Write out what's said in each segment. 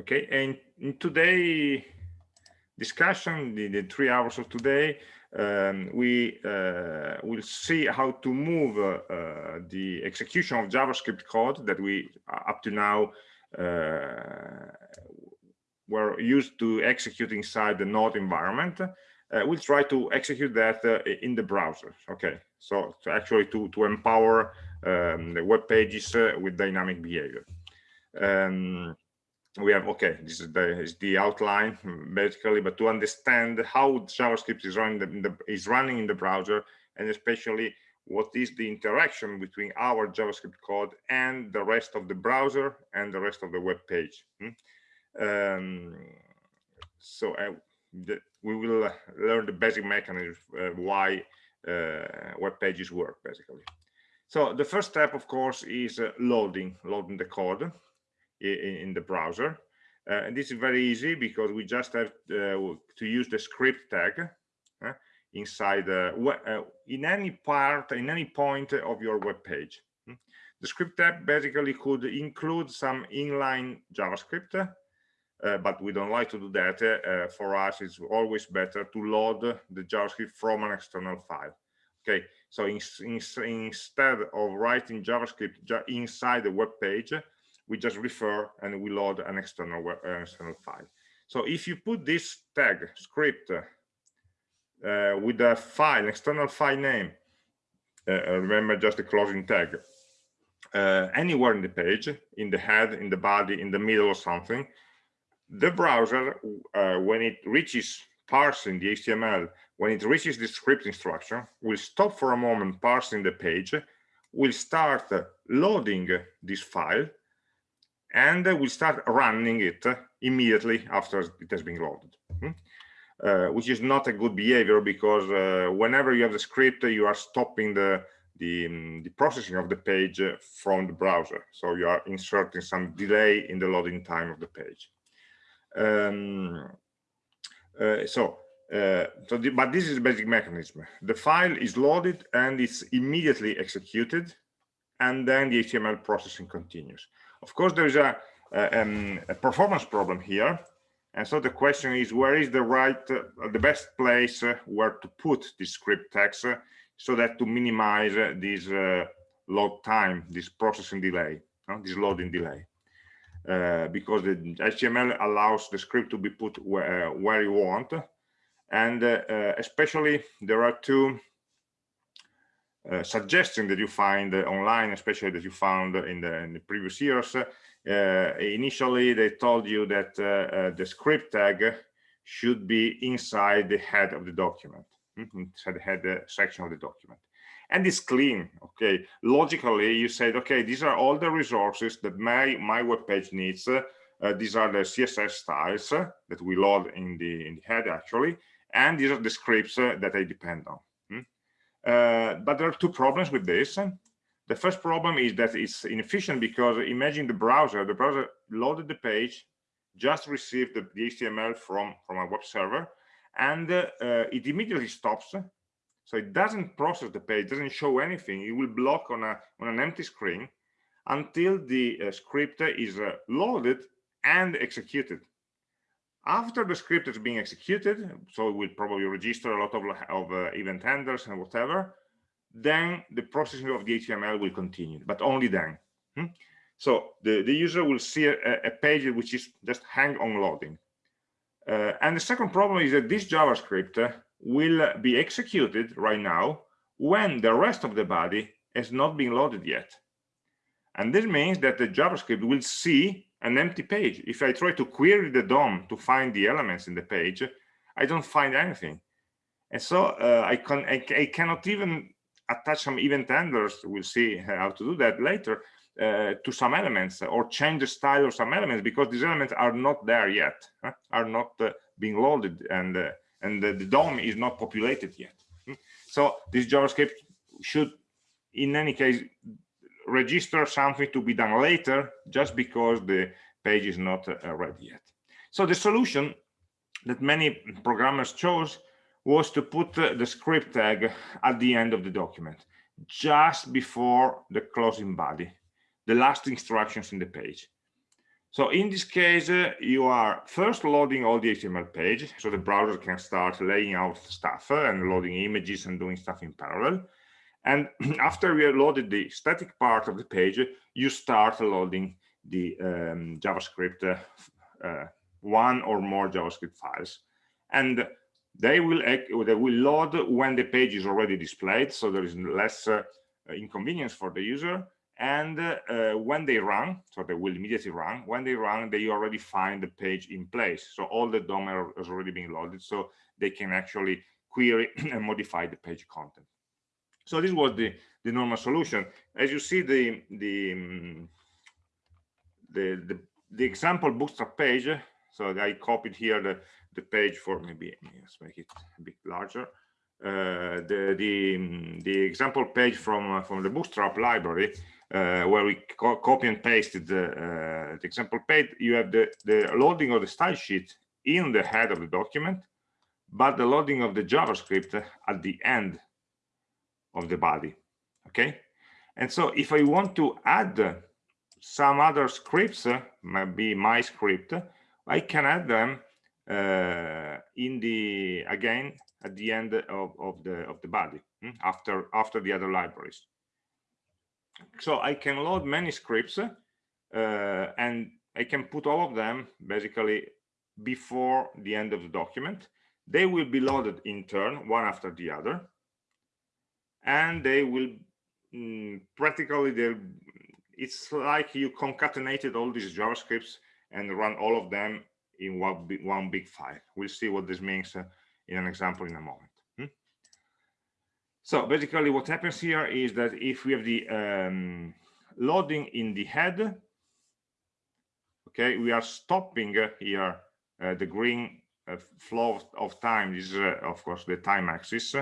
Okay, and in today discussion, the, the three hours of today, um, we uh, will see how to move uh, uh, the execution of JavaScript code that we uh, up to now uh, were used to execute inside the node environment. Uh, we'll try to execute that in the browser. Okay, so to actually to, to empower um, the web pages with dynamic behavior. Um, we have okay this is the is the outline basically but to understand how javascript is running the, the, is running in the browser and especially what is the interaction between our javascript code and the rest of the browser and the rest of the web page. Hmm? um, so uh, the, we will uh, learn the basic mechanism uh, why uh, web pages work basically. So the first step of course is uh, loading loading the code in, in the browser. Uh, and this is very easy because we just have uh, to use the script tag uh, inside uh, in any part, in any point of your web page. Hmm? The script tag basically could include some inline JavaScript, uh, but we don't like to do that. Uh, for us, it's always better to load the JavaScript from an external file. Okay, so in, in, instead of writing JavaScript inside the web page, we just refer and we load an external uh, external file. So if you put this tag script uh, with a file, external file name, uh, uh, remember just the closing tag, uh, anywhere in the page, in the head, in the body, in the middle or something, the browser, uh, when it reaches parsing the HTML, when it reaches the script instruction, will stop for a moment parsing the page, will start loading this file and we start running it immediately after it has been loaded hmm? uh, which is not a good behavior because uh, whenever you have the script you are stopping the the, um, the, processing of the page from the browser. So you are inserting some delay in the loading time of the page. Um, uh, so uh, so the, but this is the basic mechanism. The file is loaded and it's immediately executed and then the html processing continues of course, there is a, a, um, a, performance problem here. And so the question is, where is the right, uh, the best place uh, where to put this script text uh, so that to minimize uh, this uh, load time, this processing delay, this loading delay. Uh, because the HTML allows the script to be put where, where you want. And especially there are two suggestion that you find uh, online, especially that you found in the, in the previous years. Uh, initially, they told you that the script tag should be inside the head of the document, mm-hmm, inside the head section of the document. And it's clean okay? Logically you said okay these are all the resources that my my web page needs. Uh, these are the css styles uh, that we load in the in the head actually. And these are the scripts uh, that i depend on. uh, but there are two problems with this. The first problem is that it's inefficient because imagine the browser, the browser loaded the page, just received the, the HTML from, from a web server, and uh, it immediately stops. So it doesn't process the page, doesn't show anything. It will block on, a, on an empty screen until the uh, script is uh, loaded and executed after the script is being executed so it will probably register a lot of, of uh, event handlers and whatever then the processing of the html will continue but only then. Hmm? so the, the user will see a, a, page which is just hang on loading. Uh, and the second problem is that this javascript uh, will be executed right now when the rest of the body has not been loaded yet. And this means that the javascript will see an empty page. If I try to query the DOM to find the elements in the page, I don't find anything. And so uh, I, can, I, I, cannot even attach some event handlers, we'll see how to do that later, uh, to some elements or change the style of some elements because these elements are not there yet, huh? are not uh, being loaded and, uh, and the, the DOM is not populated yet. Hmm? So this JavaScript should, in any case, register something to be done later just because the page is not uh, ready yet. So the solution that many programmers chose was to put uh, the script tag at the end of the document, just before the closing body, the last instructions in the page. So in this case, uh, you are first loading all the HTML page, so the browser can start laying out stuff uh, and loading images and doing stuff in parallel. And after we have loaded the static part of the page, you start loading the um, JavaScript, uh, uh, one or more JavaScript files. And they will they will load when the page is already displayed, so there is less uh, inconvenience for the user. And uh, when they run so they will immediately run when they run they already find the page in place. So all the DOM has already been loaded so they can actually query and modify the page content so this was the the normal solution. As you see the the um, the, the, the example bootstrap page so i copied here the the page for maybe let's make it a bit larger. Uh, the the um, the example page from uh, from the bootstrap library uh, where we co copy and pasted the, uh, the, example page, you have the, the loading of the style sheet in the head of the document, but the loading of the JavaScript at the end of the body. Okay. And so if I want to add some other scripts, maybe my script, I can add them uh, in the again at the end of, of the of the body hmm, after after the other libraries so I can load many scripts uh, and I can put all of them basically before the end of the document. They will be loaded in turn, one after the other, and they will mm, practically, it's like you concatenated all these JavaScripts and run all of them in one big, one big file. We'll see what this means uh, in an example in a moment. So basically what happens here is that if we have the um, loading in the head, okay, we are stopping here uh, the green uh, flow of time. This is, uh, of course, the time axis.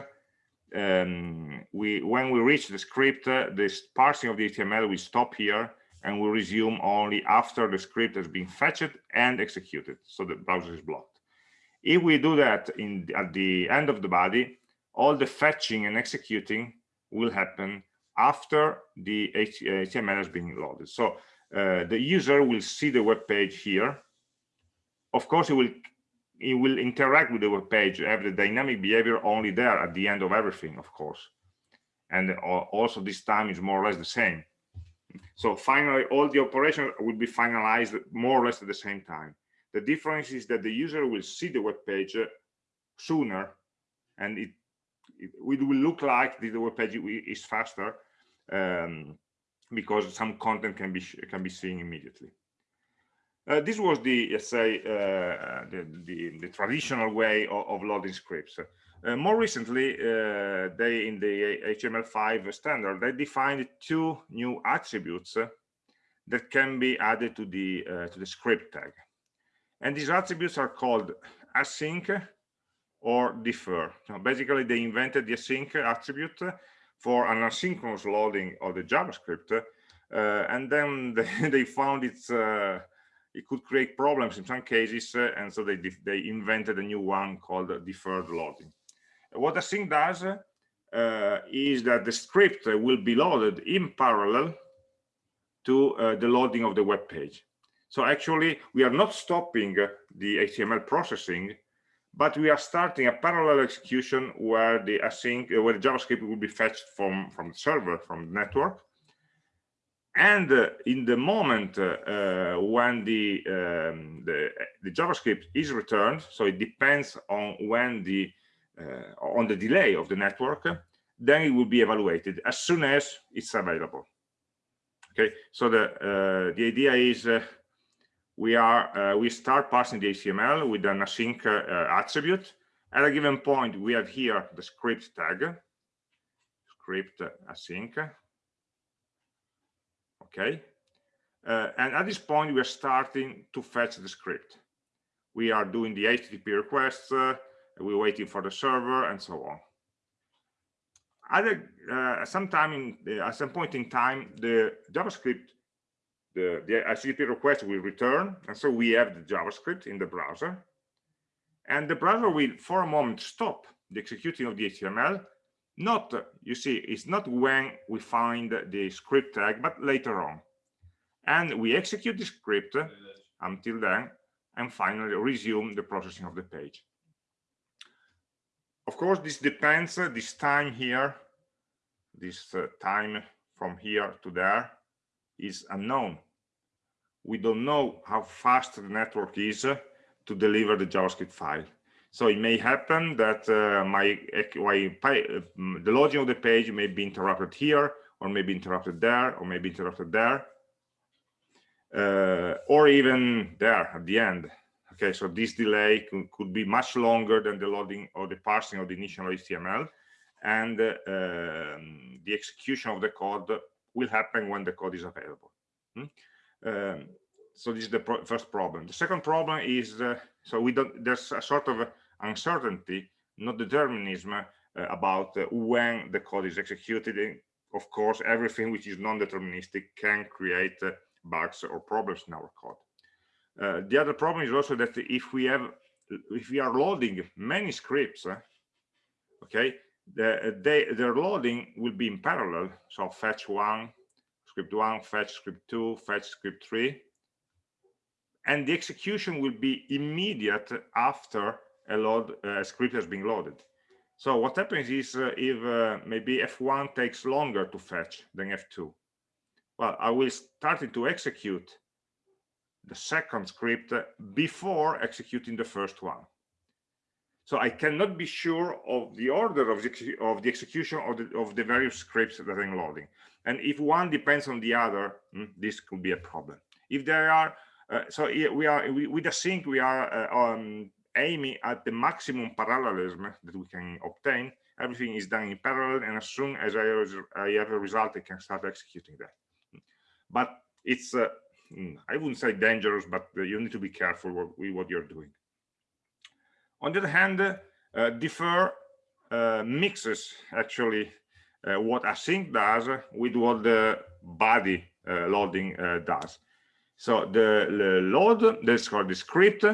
Um, we when we reach the script, uh, this parsing of the HTML will stop here and will resume only after the script has been fetched and executed. So the browser is blocked. If we do that in at the end of the body, all the fetching and executing will happen after the HTML has been loaded. So uh, the user will see the web page here. Of course, it will it will interact with the web page, have the dynamic behavior only there at the end of everything, of course. And also this time is more or less the same. So finally, all the operations will be finalized more or less at the same time. The difference is that the user will see the web page sooner and it it, will look like the web page is faster um, because some content can be can be seen immediately. Uh, this was the let's say uh, the, the, the traditional way of, of loading scripts. Uh, more recently, uh, they in the HTML5 standard they defined two new attributes that can be added to the uh, to the script tag, and these attributes are called async or defer. So basically, they invented the async attribute for an asynchronous loading of the JavaScript, uh, and then they, they found it's uh, it could create problems in some cases, uh, and so they they invented a new one called deferred loading. What the async does uh, is that the script will be loaded in parallel to uh, the loading of the web page. So actually, we are not stopping the HTML processing but we are starting a parallel execution where the async uh, where the javascript will be fetched from from the server from the network and uh, in the moment uh, uh, when the, um, the, the javascript is returned so it depends on when the on the delay of the network then it will be evaluated as soon as it's available okay so the the idea is we are uh, we start passing the HTML with an async uh, attribute. At a given point, we have here the script tag, script async. Okay, uh, and at this point, we are starting to fetch the script. We are doing the HTTP requests. Uh, we're waiting for the server, and so on. Uh, sometime in the, at some point in time, the JavaScript the, the HTTP request will return. And so we have the JavaScript in the browser. And the browser will, for a moment, stop the executing of the HTML. Not, you see, it's not when we find the script tag, but later on. and we execute the script until then and finally resume the processing of the page. Of course this depends uh, this time here this uh, time from here to there is unknown. We don't know how fast the network is uh, to deliver the javascript file so it may happen that uh, my, my uh, the loading of the page may be interrupted here or maybe interrupted there or maybe interrupted there uh, or even there at the end. Okay so this delay could, could, be much longer than the loading or the parsing of the initial html and uh, um, the execution of the code will happen when the code is available. Hmm? um, so this is the pro first problem. The second problem is uh, so we don't there's a sort of uncertainty not determinism uh, about uh, when the code is executed. Of course everything which is non-deterministic can create uh, bugs or problems in our code. The other problem is also that if we have if we are loading many scripts okay the, they, their loading will be in parallel. So fetch one script one fetch script two fetch script three. And the execution will be immediate after a load a script has been loaded so what happens is uh, if uh, maybe f1 takes longer to fetch than f2 well, I will start to execute the second script before executing the first one. So I cannot be sure of the order of the, of the execution of the, of the various scripts that I'm loading. And if one depends on the other, hmm, this could be a problem. If there are, uh, so we are we, with async, we are uh, um, aiming at the maximum parallelism that we can obtain. Everything is done in parallel, and as soon as I, I have a result, I can start executing that but it's uh, hmm, i wouldn't say dangerous but uh, you need to be careful with what you're doing on the other hand uh, defer uh, mixes actually uh, what async does with what the body uh, loading does so the, the load called the script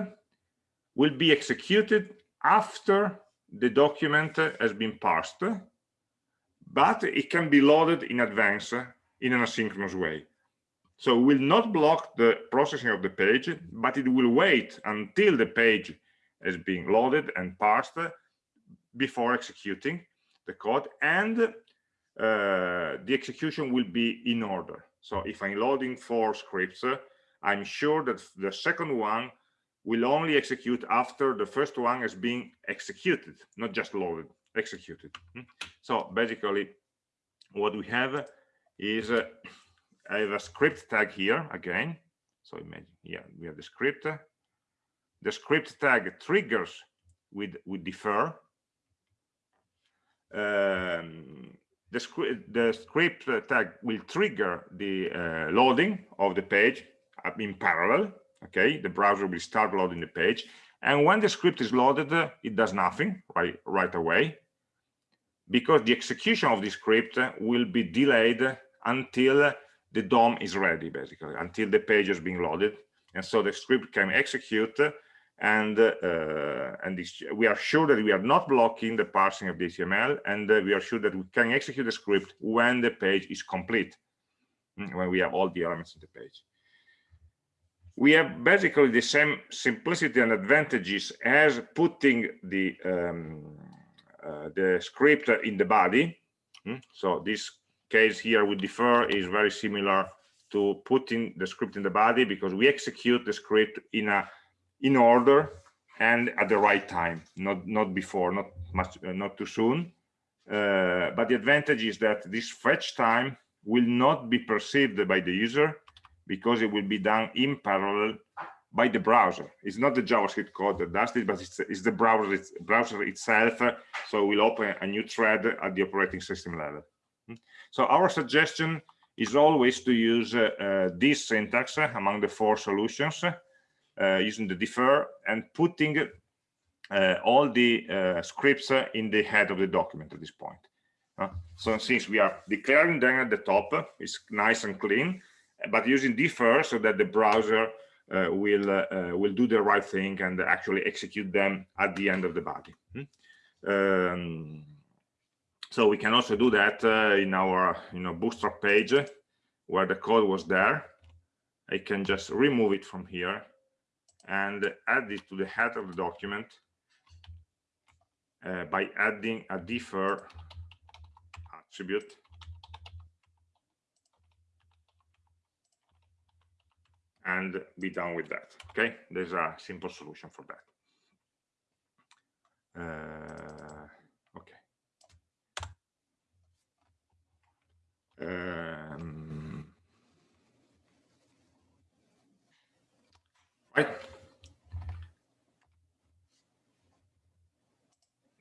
will be executed after the document has been parsed but it can be loaded in advance in an asynchronous way so will not block the processing of the page, but it will wait until the page is being loaded and parsed before executing the code and uh, the execution will be in order. So if I'm loading four scripts, I'm sure that the second one will only execute after the first one has been executed, not just loaded, executed. Hmm? So basically what we have is uh, I have a script tag here again. So imagine yeah, we have the script. The script tag triggers with with defer. Um, the script the script tag will trigger the uh, loading of the page in parallel. Okay, the browser will start loading the page, and when the script is loaded, uh, it does nothing right right away because the execution of the script will be delayed until the DOM is ready basically until the page has been loaded and so the script can execute and uh, and this, we are sure that we are not blocking the parsing of the HTML and uh, we are sure that we can execute the script when the page is complete mm, when we have all the elements in the page we have basically the same simplicity and advantages as putting the um, uh, the script in the body. Mm, so this case here with defer is very similar to putting the script in the body because we execute the script in a in order and at the right time not not before not much uh, not too soon. Uh, but the advantage is that this fetch time will not be perceived by the user because it will be done in parallel by the browser. It's not the javascript code that does it but it's, it's the browser it's browser itself so we'll open a new thread at the operating system level. So our suggestion is always to use uh, uh, this syntax uh, among the four solutions, using the defer and putting all the scripts in the head of the document at this point. so since we are declaring them at the top, it's nice and clean, but using defer so that the browser uh, will uh, will do the right thing and actually execute them at the end of the body. Hmm? Um, so we can also do that uh, in our you know bootstrap page where the code was there I can just remove it from here and add it to the head of the document uh, by adding a defer attribute and be done with that okay? There's a simple solution for that. Uh, okay. Um, right.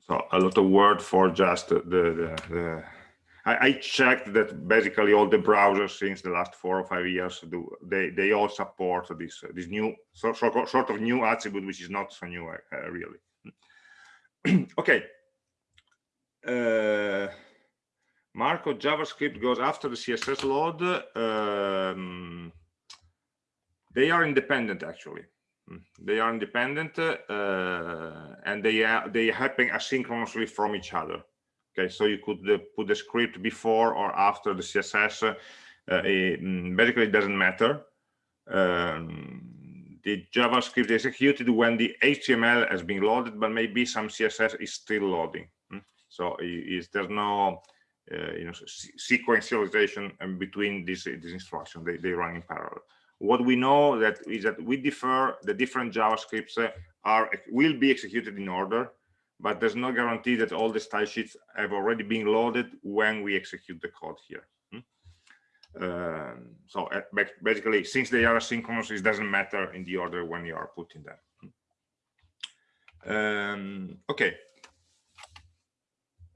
So a lot of word for just the, the, the I, I, checked that basically all the browsers since the last four or five years do they they all support this uh, this new so, so, sort of new attribute which is not so new uh, really. Okay. Uh, Marco JavaScript goes after the CSS load um, they are independent actually. Hmm. they are independent uh, and they are they happen asynchronously from each other okay so you could uh, put the script before or after the css uh, it, mm, basically it doesn't matter. Um, the javascript is executed when the html has been loaded but maybe some css is still loading hmm? so is there's no uh, you know sequentialization between these these instructions they, they run in parallel. What we know that is that we defer the different javascripts uh, are will be executed in order but there's no guarantee that all the style sheets have already been loaded when we execute the code here. Hmm? Um, so uh, basically, since they are asynchronous, it doesn't matter in the order when you are putting them. Hmm? Um, okay.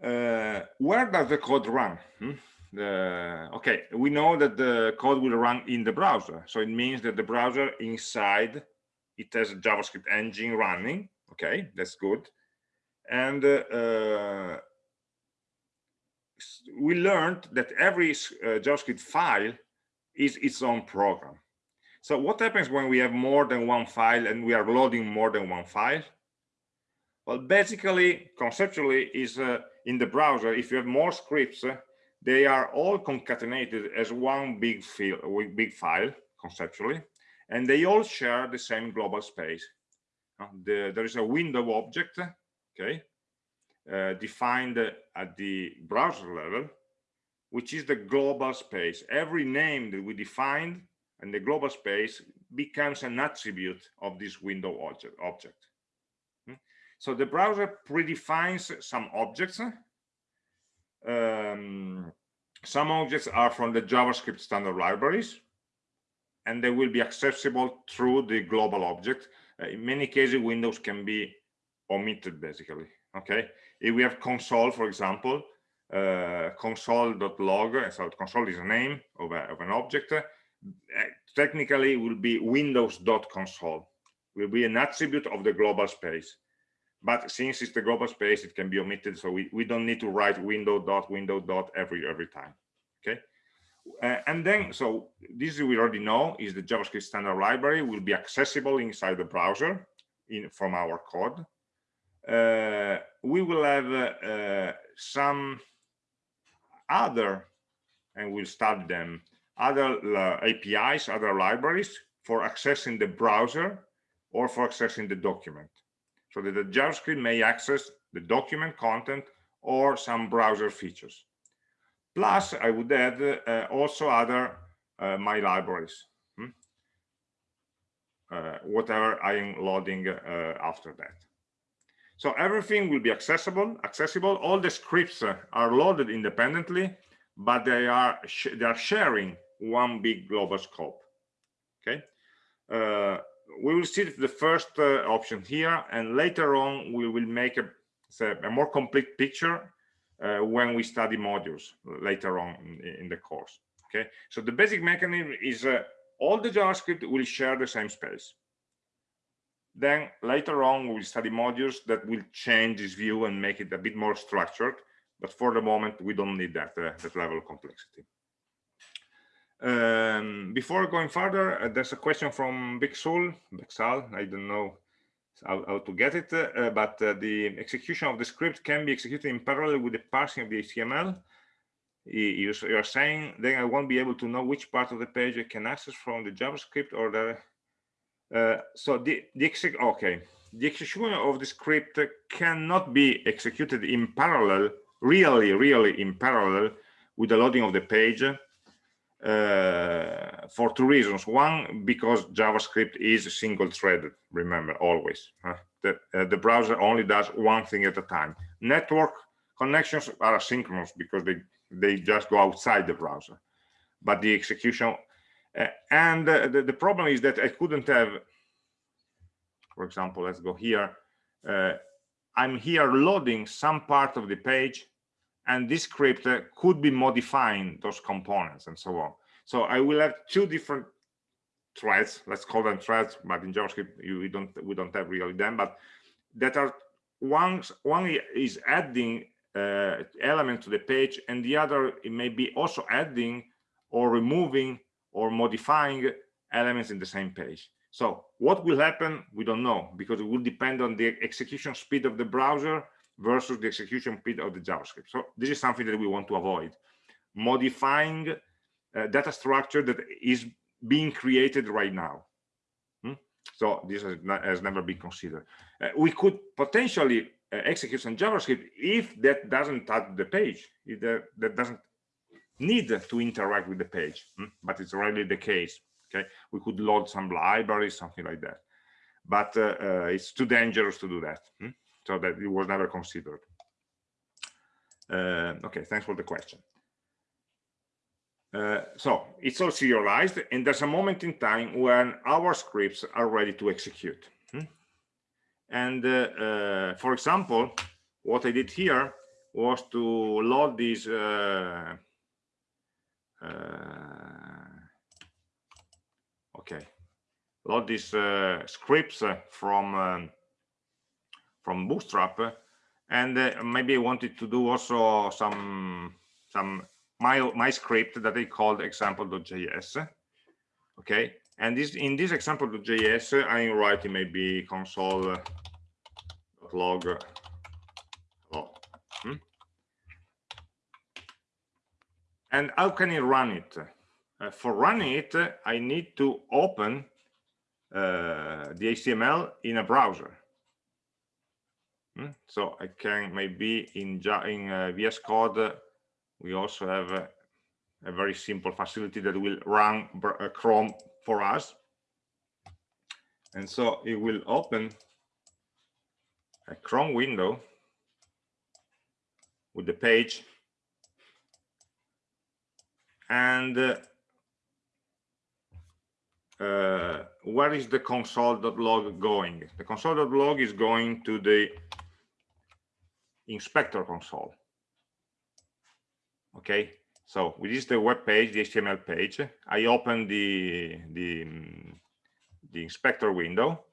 Uh, where does the code run? Hmm? The, okay, we know that the code will run in the browser. So it means that the browser inside, it has a JavaScript engine running. Okay, that's good and uh, we learned that every uh, JavaScript file is its own program. So what happens when we have more than one file and we are loading more than one file? Well, basically, conceptually, is uh, in the browser, if you have more scripts, uh, they are all concatenated as one big, file, big file, conceptually, and they all share the same global space. Uh, the, there is a window object okay, uh, defined at the browser level, which is the global space. Every name that we define in the global space becomes an attribute of this window object. object. Hmm? So the browser predefines some objects. Um, some objects are from the JavaScript standard libraries, and they will be accessible through the global object. Uh, in many cases, Windows can be omitted basically. Okay? If we have console for example uh, console.log so console is a name of, a, of an object uh, technically will be windows.console will be an attribute of the global space. But since it's the global space it can be omitted so we, we don't need to write window dot window dot every every time. Okay? Uh, and then so this we already know is the javascript standard library will be accessible inside the browser in from our code we will have uh, some other, and we'll start them, other uh, APIs, other libraries for accessing the browser or for accessing the document. So that the JavaScript may access the document content or some browser features. Plus, I would add uh, also other uh, my libraries, hmm? uh, whatever I am loading after that. So everything will be accessible. Accessible. All the scripts are loaded independently, but they are they are sharing one big global scope. Okay. Uh, we will see the first uh, option here, and later on we will make a, a more complete picture uh, when we study modules later on in, in, the course. Okay. So the basic mechanism is uh, all the JavaScript will share the same space. Then later on, we'll study modules that will change this view and make it a bit more structured. But for the moment, we don't need that, uh, that level of complexity. Um, before going further, uh, there's a question from Bixul, Bixal, I don't know how, how to get it, uh, but uh, the execution of the script can be executed in parallel with the parsing of the HTML. you, you're saying then I won't be able to know which part of the page I can access from the JavaScript or the uh, so the, the okay. The execution of the script cannot be executed in parallel really really in parallel with the loading of the page uh, for two reasons. One because javascript is single threaded remember always uh, the, uh, the browser only does one thing at a time. Network connections are asynchronous because they they just go outside the browser. But the execution uh, and uh, the, the problem is that i couldn't have for example let's go here uh, i'm here loading some part of the page and this script uh, could be modifying those components and so on. So i will have two different threads let's call them threads but in javascript you, we don't we don't have really them but that are one one is adding uh, element to the page and the other it may be also adding or removing or modifying elements in the same page. So what will happen we don't know because it will depend on the execution speed of the browser versus the execution speed of the javascript. So this is something that we want to avoid. Modifying data structure that is being created right now. Hmm? so this has, not, has, never been considered. Uh, we could potentially uh, execute some javascript if that doesn't touch the page if that, that doesn't need to interact with the page hmm? but it's already the case okay we could load some libraries something like that but uh, uh, it's too dangerous to do that hmm? so that it was never considered uh, okay thanks for the question uh, so it's all serialized and there's a moment in time when our scripts are ready to execute hmm? and uh, uh, for example what i did here was to load these uh, okay load these uh, scripts uh, from um, from bootstrap uh, and maybe i wanted to do also some some my my script that I called example.js. Okay, and this in this example.js, I'm writing maybe console log. Oh, hmm? And how can I run it? Uh, for running it, I need to open uh, the HTML in a browser. Hmm? So I can maybe in, in uh, VS Code we also have a, a very simple facility that will run uh, Chrome for us. And so it will open a Chrome window with the page and uh, uh, where is the console.log going? The console.log is going to the inspector console. Okay so this is the web page the html page. I open the the the inspector window.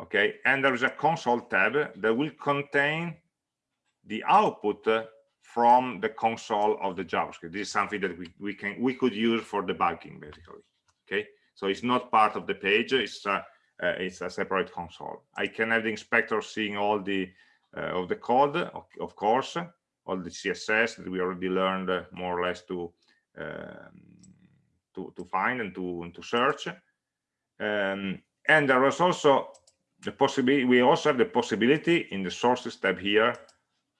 Okay and there is a console tab that will contain the output from the console of the javascript. This is something that we, we can we could use for debugging basically okay? So it's not part of the page it's a, uh, it's a separate console. I can have the inspector seeing all the uh, of the code of, of course all the css that we already learned uh, more or less to um, to, to find and to and to search. Um, and there was also the possibility we also have the possibility in the sources tab here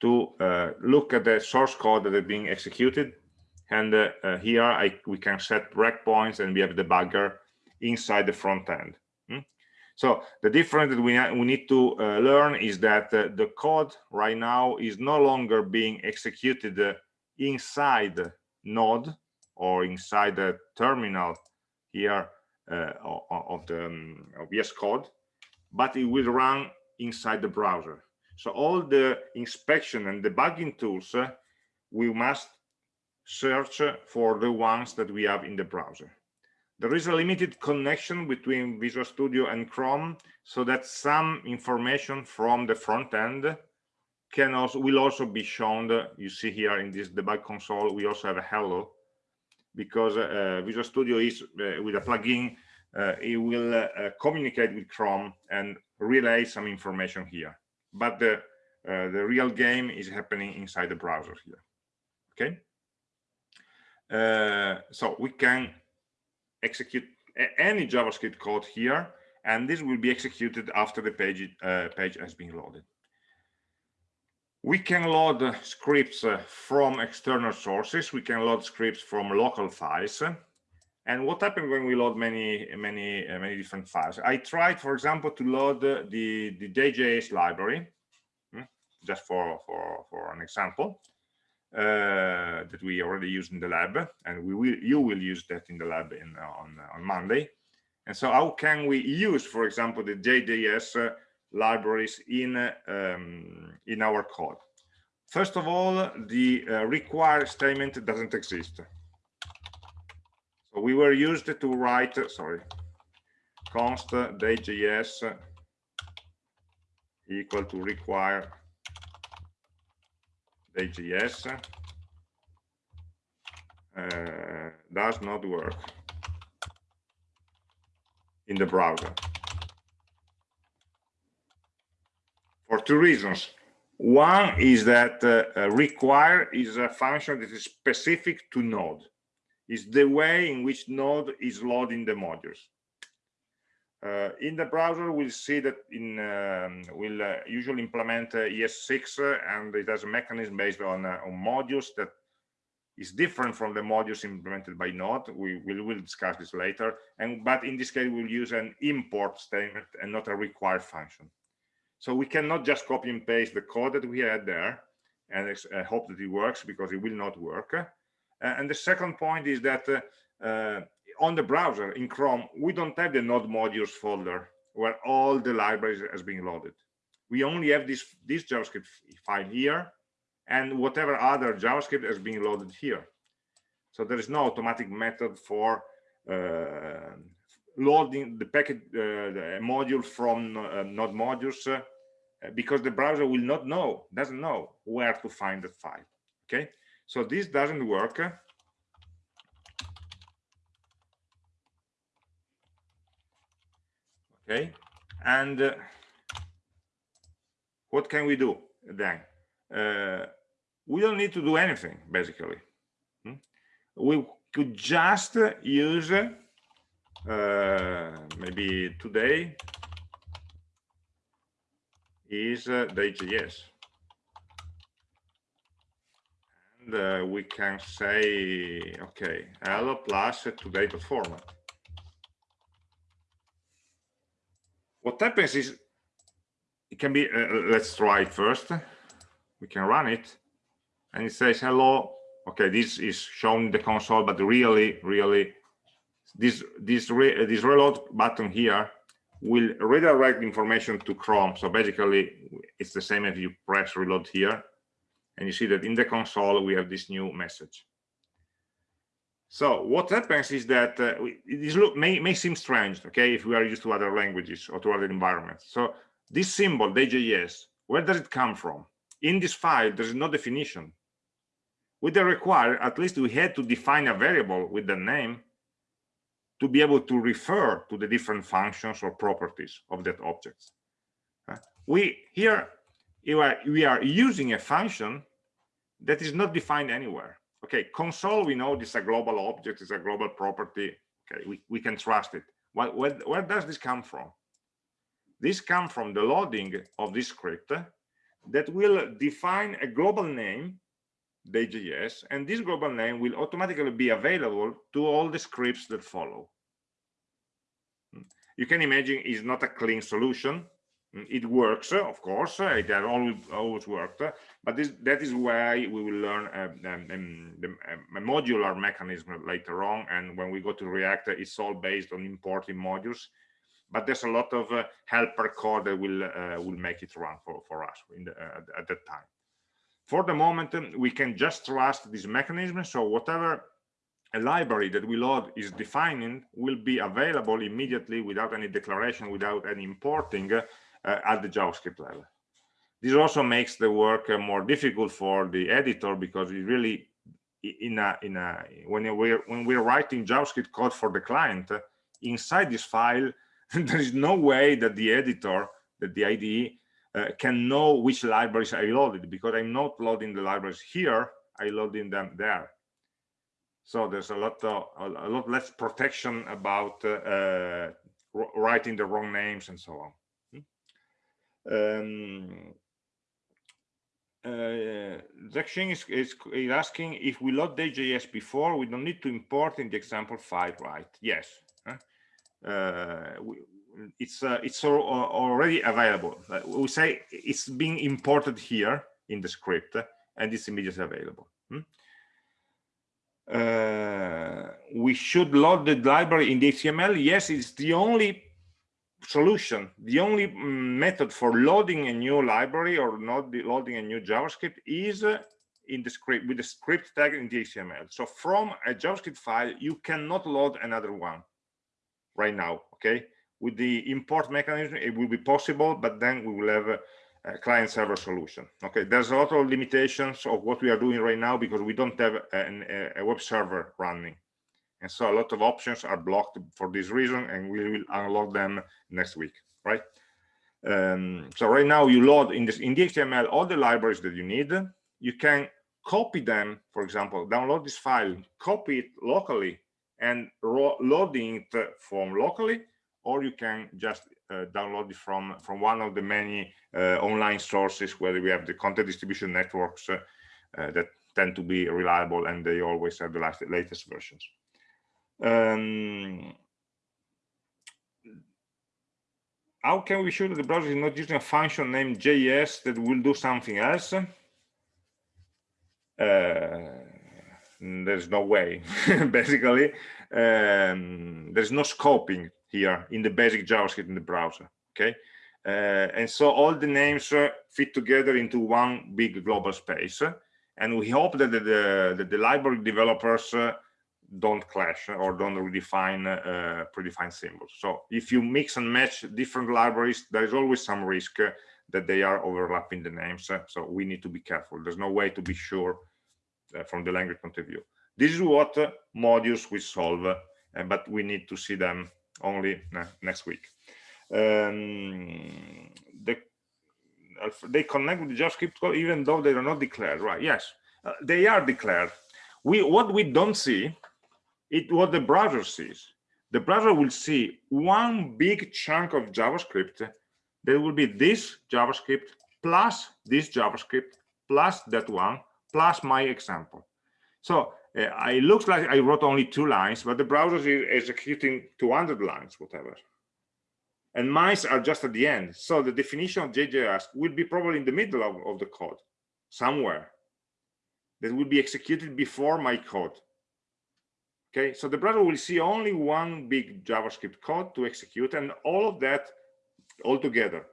to uh, look at the source code that is being executed. And uh, uh, here I, we can set breakpoints and we have the debugger inside the front end. So the difference that we, we need to uh, learn is that uh, the code right now is no longer being executed uh, inside node or inside the terminal here uh, of the um, of VS Code, but it will run inside the browser. So all the inspection and debugging tools, uh, we must search for the ones that we have in the browser. There is a limited connection between Visual Studio and Chrome so that some information from the front end can also will also be shown you see here in this debug console we also have a hello because uh, Visual Studio is uh, with a plugin uh, it will uh, communicate with Chrome and relay some information here but the uh, the real game is happening inside the browser here okay? Uh, so we can execute any javascript code here and this will be executed after the page uh, page has been loaded. We can load scripts uh, from external sources. We can load scripts from local files and what happened when we load many many uh, many different files? I tried for example to load the the dayjs library hmm, just for for for an example uh, that we already used in the lab and we will you will use that in the lab in on on monday. And so how can we use for example the dayjs uh, libraries in um, in our code? First of all the uh, require statement doesn't exist we were used to write sorry const js equal to require js uh, does not work in the browser for two reasons. One is that uh, uh, require is a function that is specific to Node. It's the way in which Node is loading the modules. Uh, in the browser, we'll see that in um, we'll uh, usually implement uh, ES6, uh, and it has a mechanism based on, uh, on modules that is different from the modules implemented by Node. We will will discuss this later. And but in this case, we'll use an import statement and not a require function. So we cannot just copy and paste the code that we had there and uh, hope that it works because it will not work. Uh, and the second point is that uh, uh, on the browser in Chrome, we don't have the node modules folder where all the libraries has been loaded. We only have this, this JavaScript file here and whatever other JavaScript has been loaded here. So there is no automatic method for uh, loading the packet uh, the module from uh, node modules uh, because the browser will not know doesn't know where to find the file okay so this doesn't work okay and uh, what can we do then uh, we don't need to do anything basically hmm? we could just use uh, maybe today is uh, dayjs. And uh, we can say, okay, hello plus today format. What happens is, it can be, uh, let's try it first. We can run it and it says hello. Okay, this is shown in the console, but really, really this this re, this reload button here will redirect information to Chrome. So basically, it's the same if you press reload here, and you see that in the console we have this new message. So what happens is that uh, this look may, may seem strange, okay, if we are used to other languages or to other environments. So this symbol, dayjs, where does it come from? In this file, there is no definition. With the require, at least we had to define a variable with the name to be able to refer to the different functions or properties of that object. Uh, we here we are using a function that is not defined anywhere. Okay, console we know this is a global object, is a global property. Okay, we, we can trust it. Well, where, where does this come from? This comes from the loading of this script that will define a global name dayjs, and this global name will automatically be available to all the scripts that follow. Hmm. You can imagine it's not a clean solution. It works, of course, it has always, always worked, but this, that is why we will learn a, a, a, modular mechanism later on. And when we go to React, it's all based on importing modules but there's a lot of uh, helper code that will uh, will make it run for for us the, uh, at that time for the moment, um, we can just trust this mechanism. So whatever a library that we load is defining will be available immediately without any declaration, without any importing uh, at the JavaScript level. This also makes the work uh, more difficult for the editor because it really in a in a when we're when we're writing javascript code for the client uh, inside this file there is no way that the editor that the ide uh, can know which libraries I loaded because I'm not loading the libraries here, I loading them there. so there's a lot of, a lot less protection about uh, writing the wrong names and so on? Um, uh, is, is, is, asking if we load dayjs before, we don't need to import in the example file, right? Yes. Uh, we, it's uh, it's already available. Uh, we say it's being imported here in the script, and it's immediately available. Hmm? Uh, we should load the library in the HTML. Yes, it's the only solution. The only mm, method for loading a new library or not loading a new javascript is uh, in the script with the script tag in the html so from a javascript file you cannot load another one right now okay? With the import mechanism it will be possible but then we will have a, a client server solution okay? There's a lot of limitations of what we are doing right now because we don't have an, a web server running and so a lot of options are blocked for this reason and we will unlock them next week right? Um, so right now you load in this in the html all the libraries that you need. You can copy them for example download this file copy it locally and loading it from locally or you can just uh, download it from from one of the many uh, online sources where we have the content distribution networks uh, that tend to be reliable and they always have the latest versions um, how can we show that the browser is not using a function named JS that will do something else? Uh, there's no way, basically. Um, there's no scoping here in the basic JavaScript in the browser, okay? Uh, and so all the names uh, fit together into one big global space. And we hope that the, the, that the library developers uh, don't clash or don't redefine uh, predefined symbols. So if you mix and match different libraries, there is always some risk uh, that they are overlapping the names. Uh, so we need to be careful. There's no way to be sure uh, from the language point of view. This is what uh, modules will solve, uh, but we need to see them only next week. Um, the, they connect with the JavaScript code even though they are not declared, right? Yes, they are declared. We what we don't see it what the browser sees. The browser will see one big chunk of javascript. There will be this javascript plus this javascript plus that one plus my example. So uh, it looks like i wrote only two lines but the browser is executing 200 lines whatever. And mine are just at the end. So the definition of dayjs will be probably in the middle of, of the code somewhere. That will be executed before my code Okay, so the browser will see only one big JavaScript code to execute and all of that all together.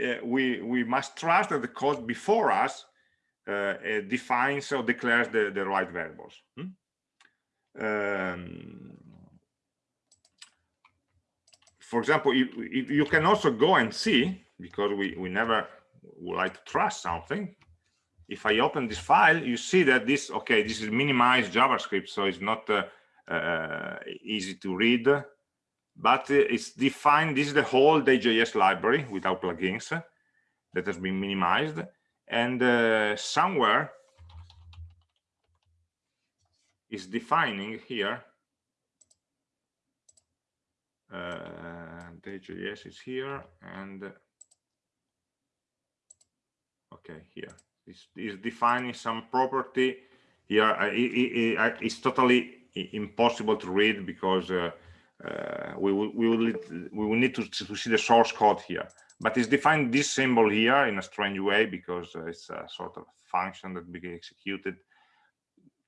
Uh, we, we must trust that the code before us uh, uh, defines or declares the, the right variables. Hmm? Um, for example, if you can also go and see, because we, we never would like to trust something, if I open this file, you see that this, okay, this is minimized JavaScript, so it's not uh, uh, easy to read, but it's defined, this is the whole dayjs library without plugins that has been minimized. And uh, somewhere is defining here, uh, dayjs is here, and okay, here is, is defining some property here it, it, it's totally impossible to read because uh, uh, we will we will we will need to, to see the source code here. But it's defined this symbol here in a strange way because uh, it's a sort of function that be executed.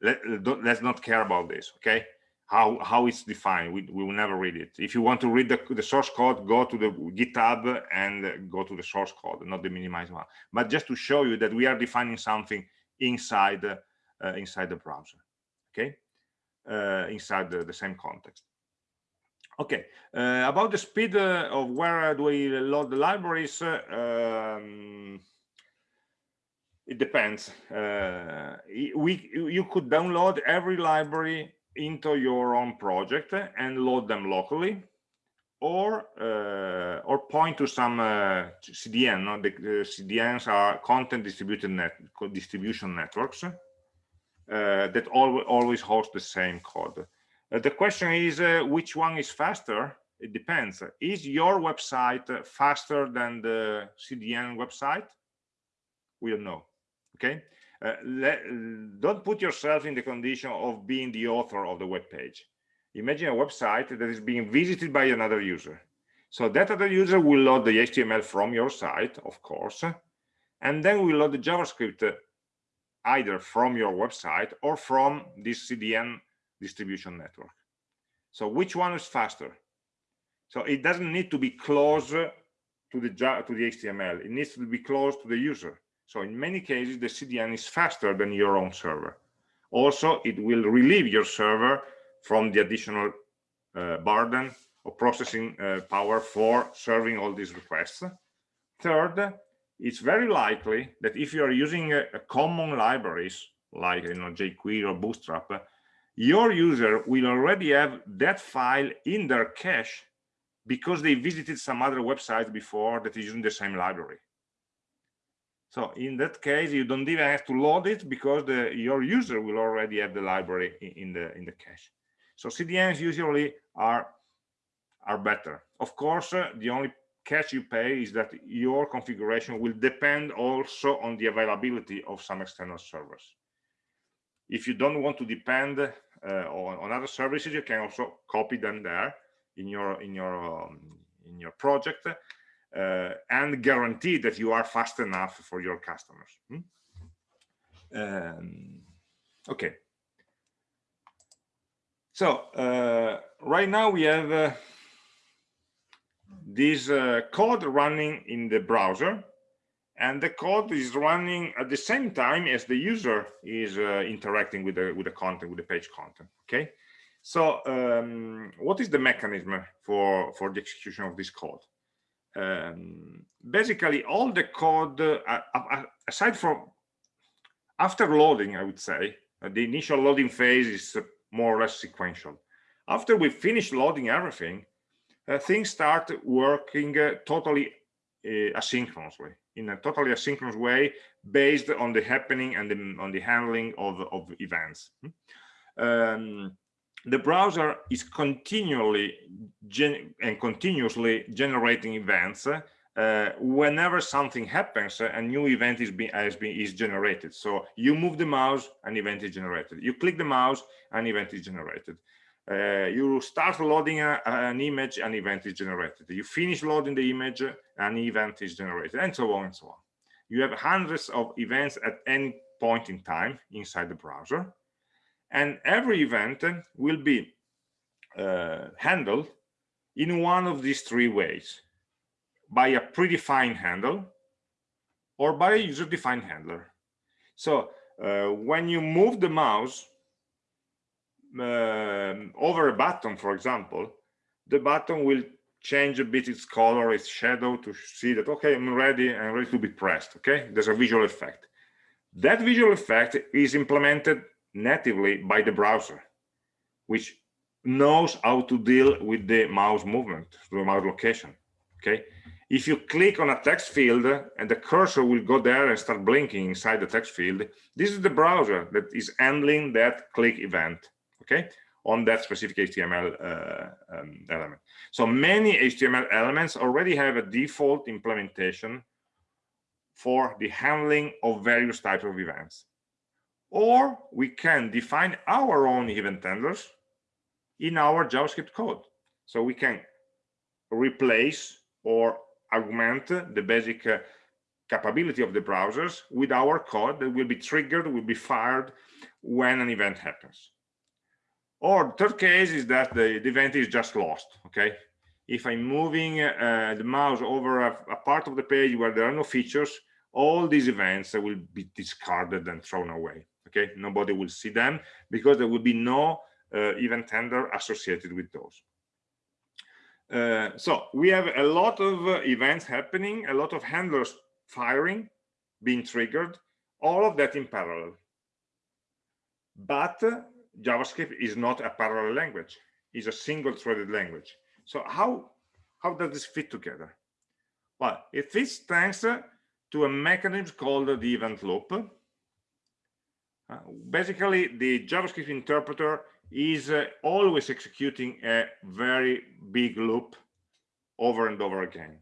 Let, let's not care about this okay how how it's defined. We, we will never read it. If you want to read the, the source code go to the github and go to the source code not the minimized one. But just to show you that we are defining something inside uh, inside the browser okay? Uh, inside the, the, same context. Okay uh, about the speed uh, of where do we load the libraries uh, um, it depends. Uh, we you could download every library into your own project and load them locally or uh, or point to some uh, CDN. No? The, CDNs are content distributed net distribution networks, uh, that al always host the same code. Uh, the question is, uh, which one is faster? It depends. Is your website faster than the CDN website? We don't know. Okay. Uh, let, don't put yourself in the condition of being the author of the web page. Imagine a website that is being visited by another user. So that other user will load the HTML from your site, of course, and then we load the JavaScript either from your website or from this CDN distribution network. So which one is faster? So it doesn't need to be close to the to the HTML. It needs to be close to the user. So in many cases, the CDN is faster than your own server. Also, it will relieve your server from the additional uh, burden of processing uh, power for serving all these requests. Third, it's very likely that if you are using a, a common libraries like you know jQuery or Bootstrap, your user will already have that file in their cache because they visited some other website before that is using the same library. So in that case, you don't even have to load it because the, your user will already have the library in, the in the cache. So CDNs usually are are better. Of course, uh, the only catch you pay is that your configuration will depend also on the availability of some external servers. If you don't want to depend uh, on, on, other services, you can also copy them there in your in your um, in your project uh, and guarantee that you are fast enough for your customers. Hmm? Um, okay. So uh, right now we have uh, this uh, code running in the browser and the code is running at the same time as the user is uh, interacting with the with the content with the page content okay so um, what is the mechanism for for the execution of this code um, basically all the code uh, uh aside from after loading i would say uh, the initial loading phase is more or less sequential after we finish loading everything uh, things start working uh, totally uh, asynchronously in a totally asynchronous way based on the happening and the, on the handling of, of events hmm? um, the browser is continually and continuously generating events uh, whenever something happens a new event is being is generated so you move the mouse an event is generated you click the mouse an event is generated uh, you start loading a, an image, an event is generated. You finish loading the image, an event is generated, and so on and so on. You have hundreds of events at any point in time inside the browser. And every event will be uh, handled in one of these three ways. By a predefined handle or by a user-defined handler. So uh, when you move the mouse um, over a button, for example, the button will change a bit its color, its shadow to see that, okay, I'm ready, I'm ready to be pressed, okay? There's a visual effect. That visual effect is implemented natively by the browser, which knows how to deal with the mouse movement, the mouse location, okay? If you click on a text field and the cursor will go there and start blinking inside the text field, this is the browser that is handling that click event okay, on that specific HTML uh, um, element. So many HTML elements already have a default implementation for the handling of various types of events. Or we can define our own event handlers in our JavaScript code. So we can replace or augment the basic uh, capability of the browsers with our code that will be triggered, will be fired when an event happens. Or third case is that the, the event is just lost, okay? If I'm moving uh, the mouse over a, a, part of the page where there are no features, all these events will be discarded and thrown away, okay? Nobody will see them because there will be no uh, event handler associated with those. Uh, so we have a lot of uh, events happening, a lot of handlers firing, being triggered, all of that in parallel. But JavaScript is not a parallel language, it's a single threaded language. So how, how does this fit together? Well, it fits thanks to a mechanism called the event loop. Uh, basically, the JavaScript interpreter is uh, always executing a very big loop over and over again.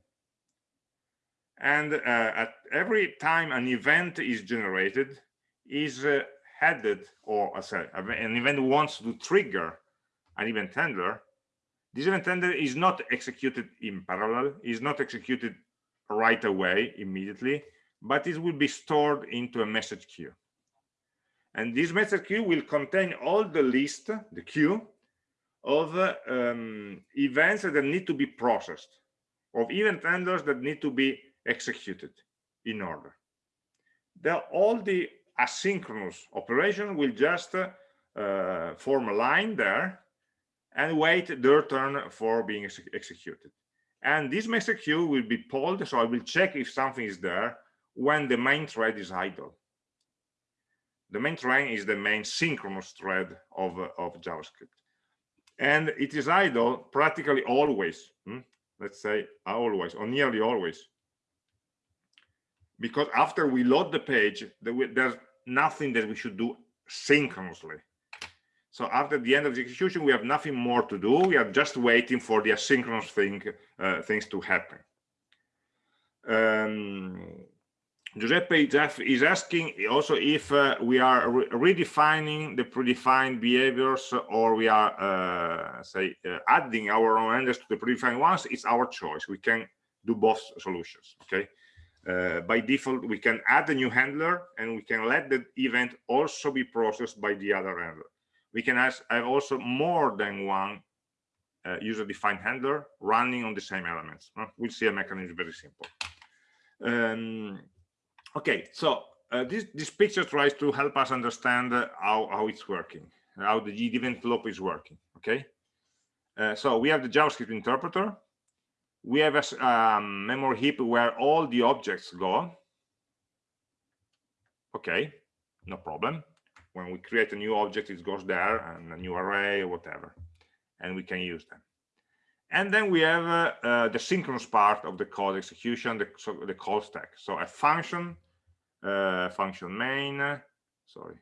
And uh, at every time an event is generated, is uh, headed, or uh, sorry, an event wants to trigger an event handler, this event handler is not executed in parallel, is not executed right away, immediately, but it will be stored into a message queue. And this message queue will contain all the list, the queue, of uh, um, events that need to be processed, of event handlers that need to be executed in order. The, all the asynchronous operation will just uh, form a line there and wait their turn for being ex executed. And this message queue will be polled, so I will check if something is there when the main thread is idle. The main thread is the main synchronous thread of, uh, of JavaScript. And it is idle practically always, hmm? let's say always, or nearly always. Because after we load the page, there's nothing that we should do synchronously. So after the end of the execution, we have nothing more to do. We are just waiting for the asynchronous thing, uh, things to happen. Um, Giuseppe is asking also if uh, we are re redefining the predefined behaviors or we are, uh, say, uh, adding our own handlers to the predefined ones. It's our choice. We can do both solutions, okay? Uh, by default, we can add a new handler and we can let the event also be processed by the other handler. We can have also more than one uh, user-defined handler running on the same elements. We'll see a mechanism very simple. Um, okay so uh, this this picture tries to help us understand uh, how how it's working how the event loop is working okay? Uh, so we have the javascript interpreter. We have a um, memory heap where all the objects go. Okay no problem. When we create a new object it goes there and a new array or whatever and we can use them. And then we have uh, uh, the synchronous part of the code execution the, so the call stack. So a function uh, function main. Sorry.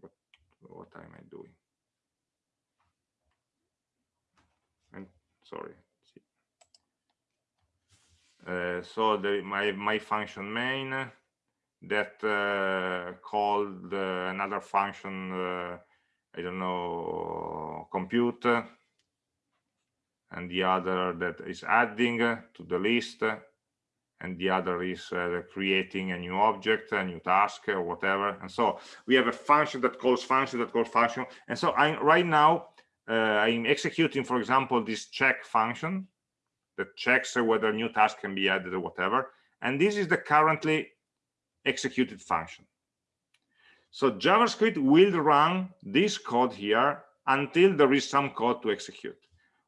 What what am i doing? And sorry. Uh, so the my my function main that uh, called uh, another function uh, i don't know compute and the other that is adding to the list and the other is uh, creating a new object, a new task or whatever. And so we have a function that calls function that calls function. And so I'm right now, uh, I'm executing, for example, this check function that checks whether new task can be added or whatever. And this is the currently executed function. So JavaScript will run this code here until there is some code to execute.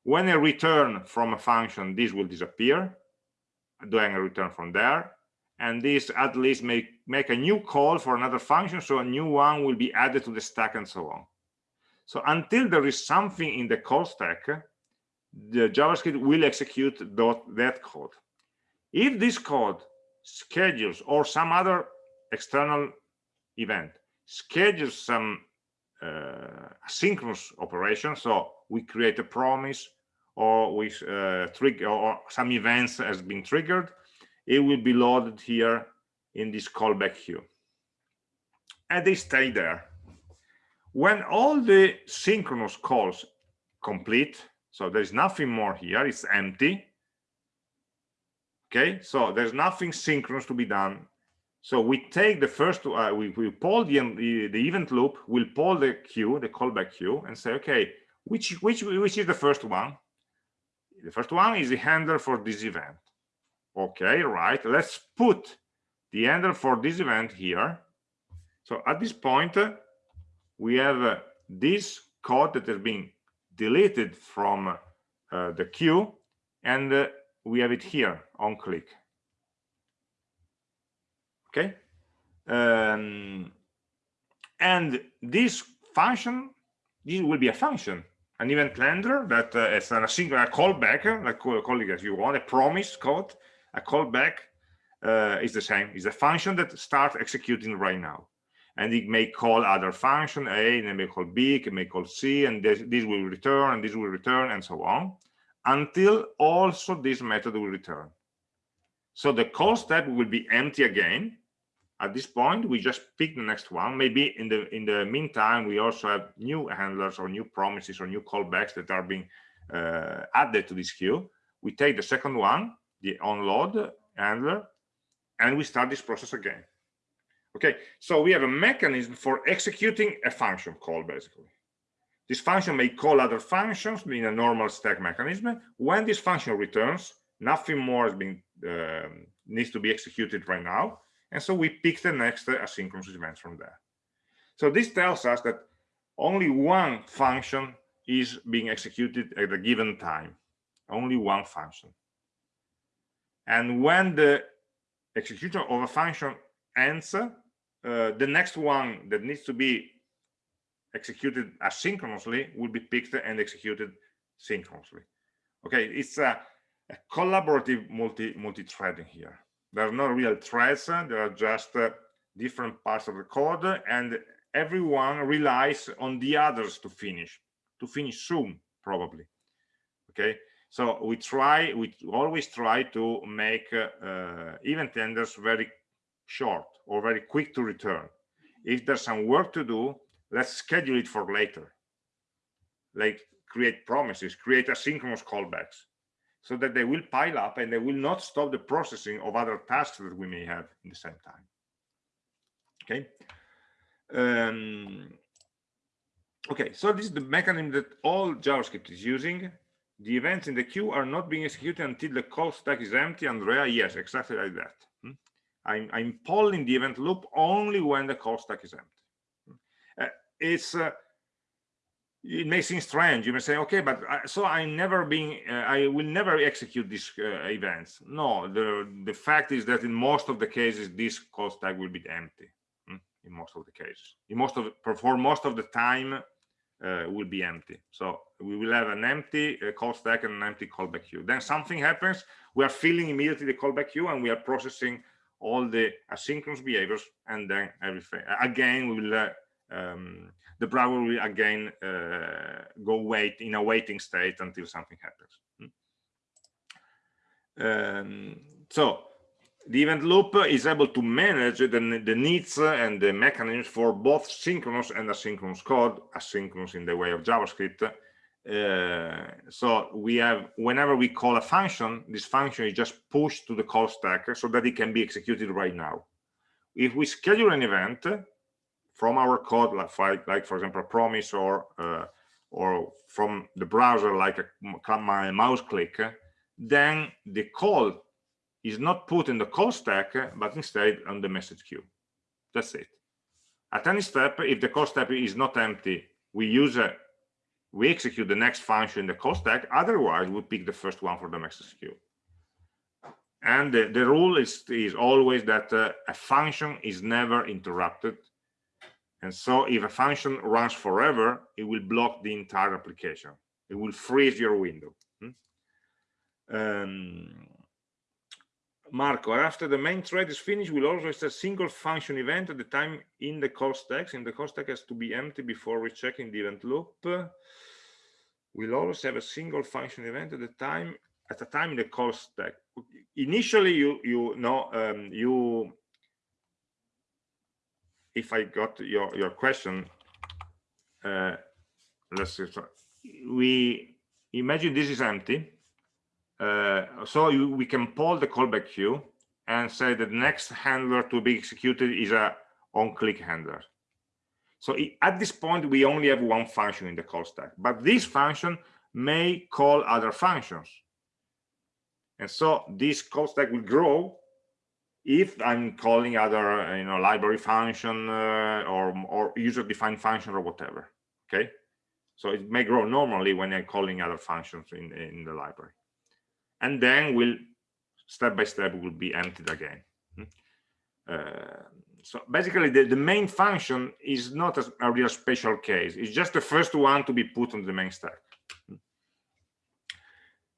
When I return from a function, this will disappear doing a return from there? And this at least make make a new call for another function so a new one will be added to the stack and so on. So until there is something in the call stack the javascript will execute that code. If this code schedules or some other external event schedules some uh, synchronous operation so we create a promise or with uh, trigger or some events has been triggered, it will be loaded here in this callback queue. And they stay there. When all the synchronous calls complete, so there's nothing more here, it's empty. Okay, so there's nothing synchronous to be done. So we take the first, uh, we, we pull the, the, the event loop, we'll pull the queue, the callback queue, and say, okay, which which which is the first one? The first one is the handler for this event. Okay right. Let's put the handler for this event here. So at this point we have uh, this code that has been deleted from uh, the queue and uh, we have it here on click. Okay? Um, and this function this will be a function an event handler that uh, is a single a callback, like call, call as you want, a promise code, a callback uh, is the same. It's a function that starts executing right now. and it may call other function a and it may call b it may call c and this, this will return and this will return and so on until also this method will return so the call step will be empty again at this point we just pick the next one. Maybe in the in the meantime we also have new handlers or new promises or new callbacks that are being uh, added to this queue. We take the second one the onload handler and we start this process again. Okay so we have a mechanism for executing a function call basically. This function may call other functions in a normal stack mechanism. When this function returns nothing more has been um, needs to be executed right now and so we pick the next asynchronous event from there. So this tells us that only one function is being executed at a given time. Only one function. And when the execution of a function ends uh, the next one that needs to be executed asynchronously will be picked and executed synchronously. Okay it's a, a collaborative multi multi-threading here there are no real threads there are just uh, different parts of the code and everyone relies on the others to finish to finish soon probably. Okay? So we try we always try to make uh, event handlers very short or very quick to return. If there's some work to do let's schedule it for later. Like create promises create asynchronous callbacks so that they will pile up and they will not stop the processing of other tasks that we may have in the same time. Okay? Um, okay so this is the mechanism that all javascript is using. The events in the queue are not being executed until the call stack is empty. Andrea yes exactly like that. Hmm? I'm, I'm polling the event loop only when the call stack is empty. Hmm? uh, it's uh, it may seem strange. You may say okay but I, so i'm never being uh, i will never execute these uh, events. No the the fact is that in most of the cases this call stack will be empty hmm? in most of the cases. In most of for most of the time uh, will be empty. So we will have an empty uh, call stack and an empty callback queue. Then something happens we are filling immediately the callback queue and we are processing all the asynchronous behaviors and then everything again we will uh, um, the browser will again uh, go wait in a waiting state until something happens. Hmm. Um, so the event loop is able to manage the, the needs and the mechanisms for both synchronous and asynchronous code, asynchronous in the way of JavaScript. Uh, so we have, whenever we call a function, this function is just pushed to the call stack so that it can be executed right now. If we schedule an event, from our code, like, like for example, a promise or uh, or from the browser, like a, my mouse click, then the call is not put in the call stack, but instead on the message queue. That's it. At any step, if the call step is not empty, we use a we execute the next function in the call stack. Otherwise, we pick the first one for the message queue. And the, the rule is, is always that uh, a function is never interrupted and so if a function runs forever, it will block the entire application. It will freeze your window. Hmm? Um, Marco, after the main thread is finished, we'll always have a single function event at the time in the call stack. And the call stack has to be empty before rechecking the event loop. We'll always have a single function event at the time at the time in the call stack. Initially, you you know um, you if I got your your question, uh, let's see. We imagine this is empty. Uh, so you, we can pull the callback queue and say that the next handler to be executed is a on-click handler. So it, at this point, we only have one function in the call stack, but this function may call other functions. And so this call stack will grow if I'm calling other, you know, library function uh, or, or user-defined function or whatever, okay? So it may grow normally when I'm calling other functions in, in the library. And then will step by step will be emptied again. Hmm? Uh, so basically the, the main function is not a, a real special case. It's just the first one to be put on the main stack.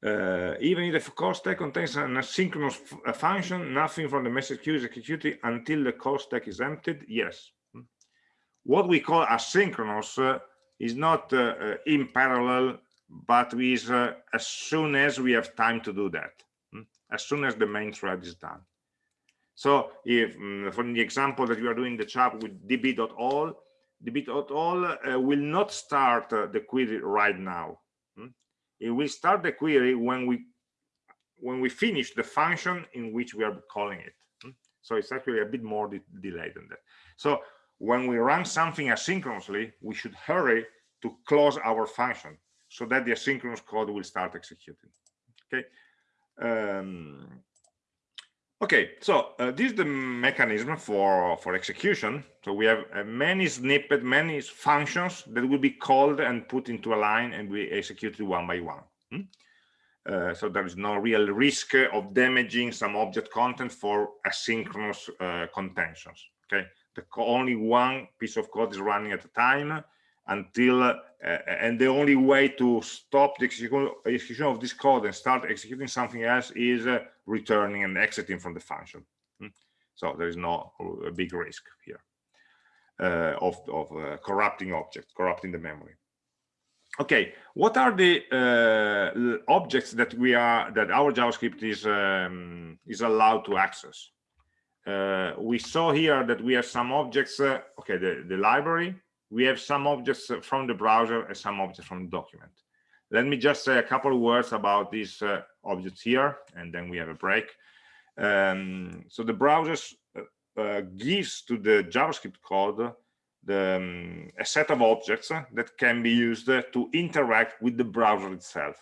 Uh, even if the call stack contains an asynchronous function, nothing from the message queue is executed until the call stack is emptied. Yes. what we call asynchronous uh, is not uh, in parallel, but is as soon as we have time to do that, as soon as the main thread is done. So if um, from the example that you are doing the chat with db.all, db.all uh, will not start the query right now. It will start the query when we when we finish the function in which we are calling it. Hmm? So it's actually a bit more de delayed than that. So when we run something asynchronously, we should hurry to close our function so that the asynchronous code will start executing. Okay. Um, okay, so uh, this is the mechanism for for execution. So we have uh, many snippet, many functions that will be called and put into a line and be executed one by one. Hmm? Uh, so there is no real risk of damaging some object content for asynchronous uh, contentions. Okay, the only one piece of code is running at a time until uh, and the only way to stop the execution of this code and start executing something else is uh, returning and exiting from the function. Hmm? so there is no big risk here uh, of, of uh, corrupting object corrupting the memory. Okay what are the uh, objects that we are that our javascript is um, is allowed to access? Uh, we saw here that we have some objects okay the, the library we have some objects from the browser and some objects from the document. Let me just say a couple of words about these uh, objects here and then we have a break. Um, so the browser uh, uh, gives to the javascript code the, um, a set of objects that can be used to interact with the browser itself.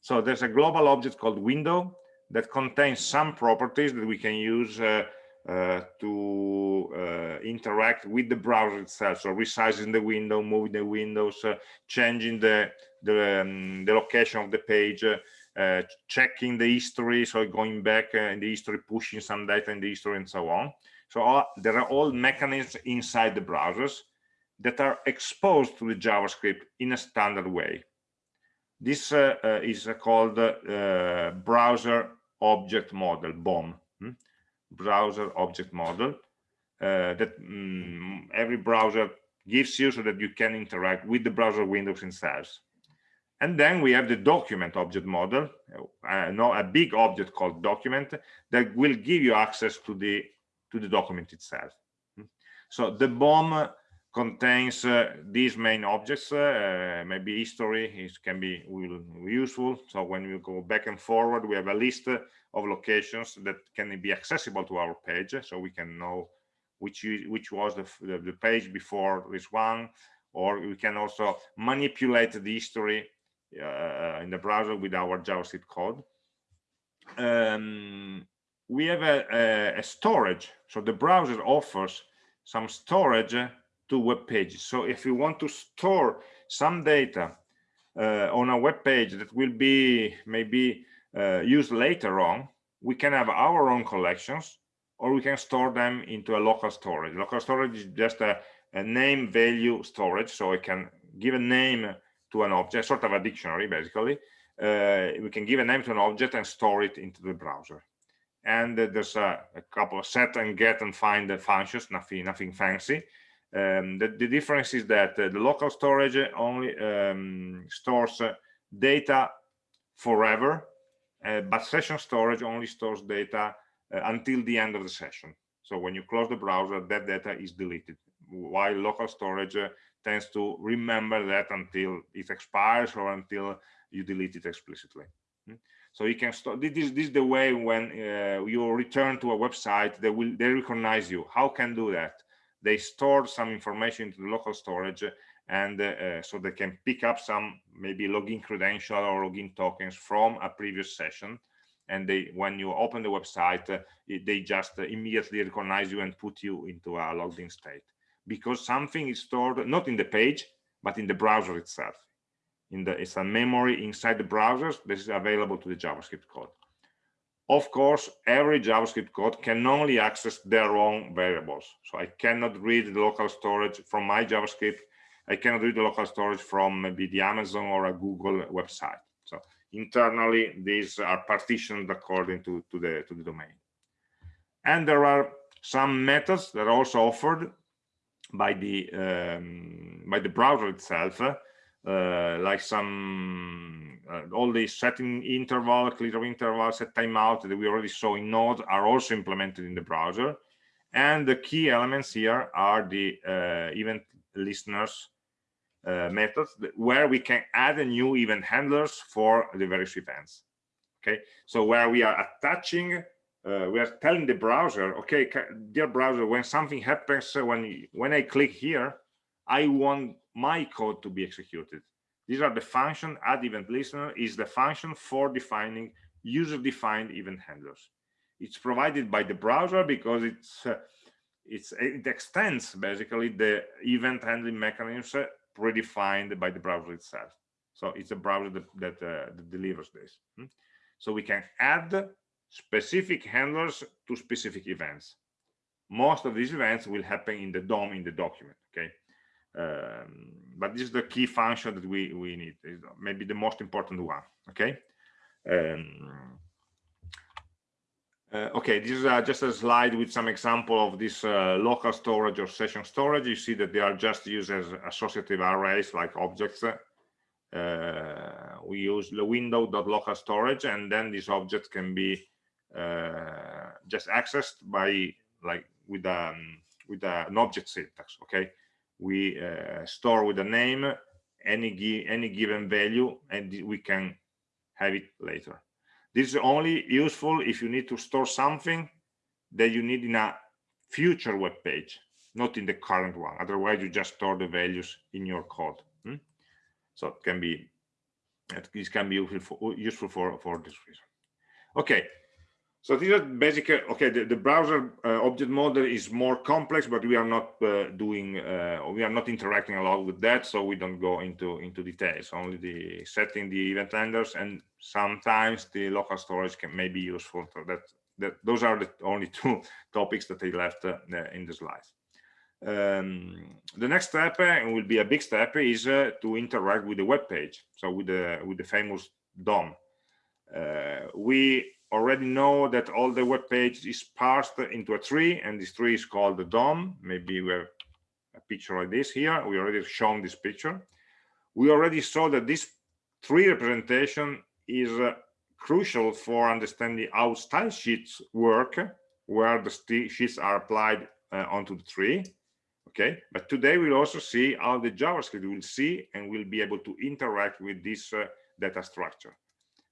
So there's a global object called window that contains some properties that we can use uh, to uh, interact with the browser itself. So resizing the window moving the windows uh, changing the the, um, the, location of the page uh, checking the history so going back uh, in the history pushing some data in the history and so on. So all, there are all mechanisms inside the browsers that are exposed to the javascript in a standard way. This uh, is called browser object model BOM browser object model uh, that um, every browser gives you so that you can interact with the browser windows themselves. And then we have the document object model, uh, no, a big object called document that will give you access to the to the document itself. So the BOM contains uh, these main objects. Uh, maybe history is, can be will, useful. So when we go back and forward, we have a list of locations that can be accessible to our page so we can know which which was the, the, the page before this one or we can also manipulate the history uh, in the browser with our javascript code um, we have a, a, a, storage so the browser offers some storage to web pages so if we want to store some data uh, on a web page that will be maybe uh, used later on, we can have our own collections or we can store them into a local storage. Local storage is just a, a name value storage, so I can give a name to an object, sort of a dictionary basically. Uh, we can give a name to an object and store it into the browser. And uh, there's a, a, couple of set and get and find functions, nothing, nothing fancy. Um, the, the, difference is that uh, the local storage only um, stores uh, data forever uh, but session storage only stores data uh, until the end of the session. So when you close the browser, that data is deleted, while local storage uh, tends to remember that until it expires or until you delete it explicitly. Hmm? So you can store this, this is the way when uh, you return to a website, they will they recognize you. How can do that? They store some information into the local storage and uh, so they can pick up some maybe login credential or login tokens from a previous session. And they when you open the website uh, they just uh, immediately recognize you and put you into a logged in state. Because something is stored not in the page but in the browser itself. In the it's a memory inside the browsers this is available to the javascript code of course every javascript code can only access their own variables so i cannot read the local storage from my javascript I cannot read the local storage from maybe the Amazon or a Google website. So internally, these are partitioned according to, to, the, to the domain. And there are some methods that are also offered by the um, by the browser itself, uh, like some uh, all the setting interval, clear interval, set timeout that we already saw in Node are also implemented in the browser. And the key elements here are the uh, event listeners uh, methods where we can add a new event handlers for the various events. Okay, so where we are attaching uh, we are telling the browser, okay, dear browser, when something happens, uh, when when I click here, I want my code to be executed. These are the function add event listener is the function for defining user-defined event handlers. It's provided by the browser because it's uh, it's it extends basically the event handling mechanisms predefined by the browser itself. So it's a browser that that, uh, that delivers this. Hmm? So we can add specific handlers to specific events. Most of these events will happen in the DOM in the document? Um, but this is the key function that we, we need, maybe the most important one, okay? Um, uh, okay, this is uh, just a slide with some example of this uh, local storage or session storage. You see that they are just used as associative arrays like objects. Uh, we use the window.local storage and then these objects can be uh, just accessed by like with um with a, an object syntax okay we uh, store with a name any any given value and we can have it later. This is only useful if you need to store something that you need in a future web page not in the current one. Otherwise you just store the values in your code hmm? so it can be this can be useful for, useful for for this reason. Okay so these are basic, uh, okay, the, the browser uh, object model is more complex, but we are not uh, doing, uh, we are not interacting a lot with that, so we don't go into, into details, only the setting the event handlers, and sometimes the local storage can may be useful. So that, that those are the only two topics that I left uh, in the slides. Um, the next step, and uh, will be a big step, is to interact with the web page, so with the, with the famous DOM. we already know that all the web page is parsed into a tree and this tree is called the DOM. Maybe we have a picture like this here. We already shown this picture. We already saw that this tree representation is uh, crucial for understanding how style sheets work, where the sheets are applied uh, onto the tree. Okay, but today we'll also see how the JavaScript will see and will be able to interact with this uh, data structure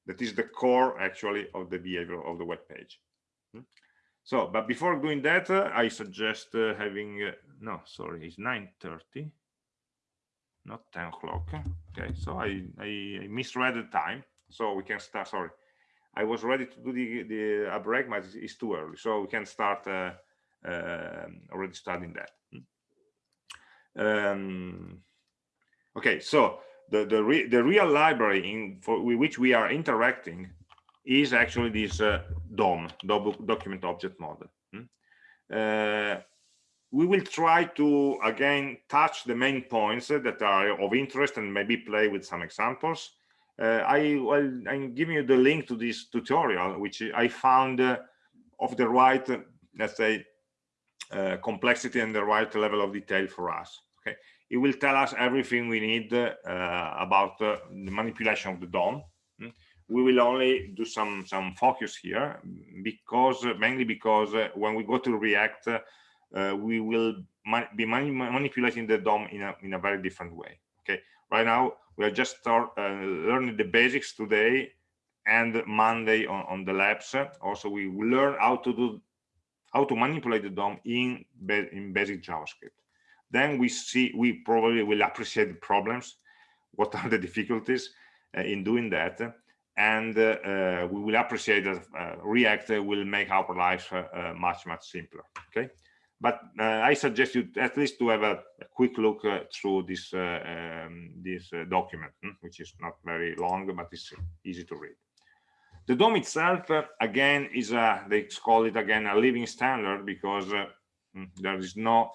that is the core actually of the behavior of the web page hmm? so but before doing that uh, i suggest uh, having uh, no sorry it's 9 30 not 10 o'clock okay so I, I, misread the time so we can start sorry i was ready to do the the a break but it's too early so we can start uh, um, already studying that hmm? um, okay so the the, re, the real library in for which we are interacting is actually this uh, DOM, document object model. Hmm? Uh, we will try to again touch the main points that are of interest and maybe play with some examples. Uh, I well, I'm giving you the link to this tutorial, which I found uh, of the right, let's say, uh, complexity and the right level of detail for us. Okay, it will tell us everything we need uh, about uh, the manipulation of the DOM. Hmm? We will only do some some focus here because mainly because uh, when we go to React, we will be manipulating the DOM in a in a very different way. Okay, right now we are just start learning the basics today and Monday on, on the labs. Also, we will learn how to do how to manipulate the DOM in, in basic JavaScript then we see we probably will appreciate the problems. What are the difficulties uh, in doing that? And uh, uh, we will appreciate that uh, react will make our lives uh, uh, much much simpler okay? But i suggest you at least to have a, a quick look through this um, this document hmm, which is not very long but it's easy to read. The DOM itself again is a they call it again a living standard because hmm, there is no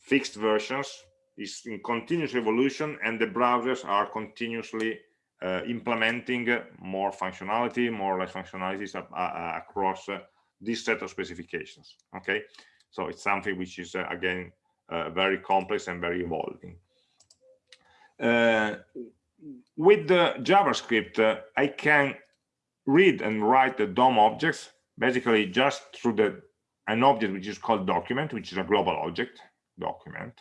fixed versions is in continuous evolution and the browsers are continuously uh, implementing more functionality more or less functionalities uh, uh, across uh, this set of specifications okay so it's something which is uh, again uh, very complex and very evolving. Uh, with the JavaScript, I can read and write the DOM objects basically just through the an object which is called document, which is a global object document.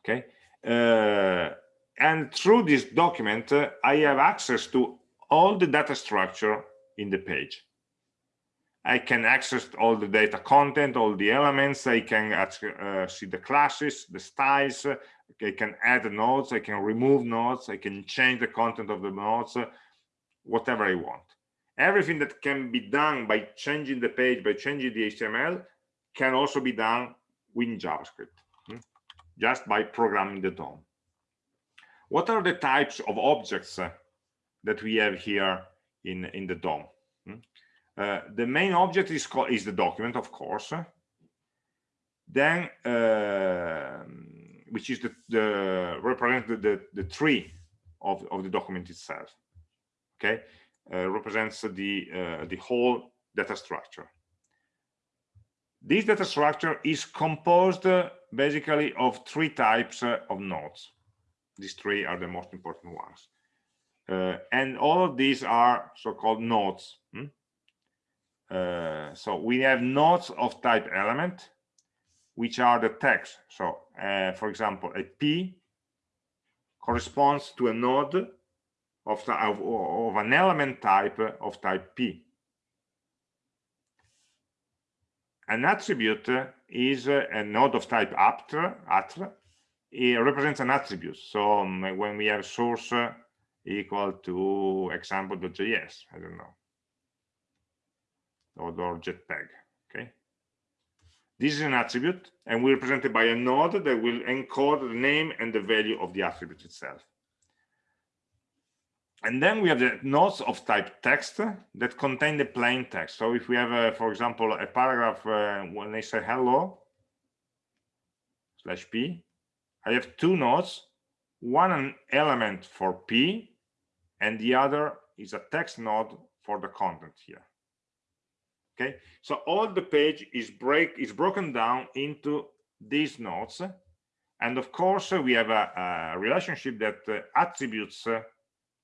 Okay, uh, and through this document, uh, I have access to all the data structure in the page. I can access all the data content, all the elements. I can uh, see the classes, the styles. I can add nodes. I can remove nodes. I can change the content of the nodes, whatever I want. Everything that can be done by changing the page, by changing the HTML, can also be done with JavaScript, hmm? just by programming the DOM. What are the types of objects uh, that we have here in, in the DOM? Hmm? Uh, the main object is called is the document, of course. Then, uh, which is the, the represent the, the, the tree of, of the document itself. Okay, uh, represents the uh, the whole data structure. This data structure is composed uh, basically of three types of nodes. These three are the most important ones. Uh, and all of these are so-called nodes. Hmm? Uh, so we have nodes of type element, which are the text. So, uh, for example, a P corresponds to a node of, the, of, of, an element type of type P. An attribute is a node of type atr, atr it represents an attribute. So um, when we have source equal to example.js, I don't know, or, or jpeg, okay? This is an attribute and we represent it by a node that will encode the name and the value of the attribute itself. And then we have the nodes of type text that contain the plain text. So if we have, uh, for example, a paragraph uh, when they say hello slash p, I have two nodes, one an element for P, and the other is a text node for the content here. Okay, so all the page is break is broken down into these nodes, and of course we have a, a relationship that uh, attributes uh,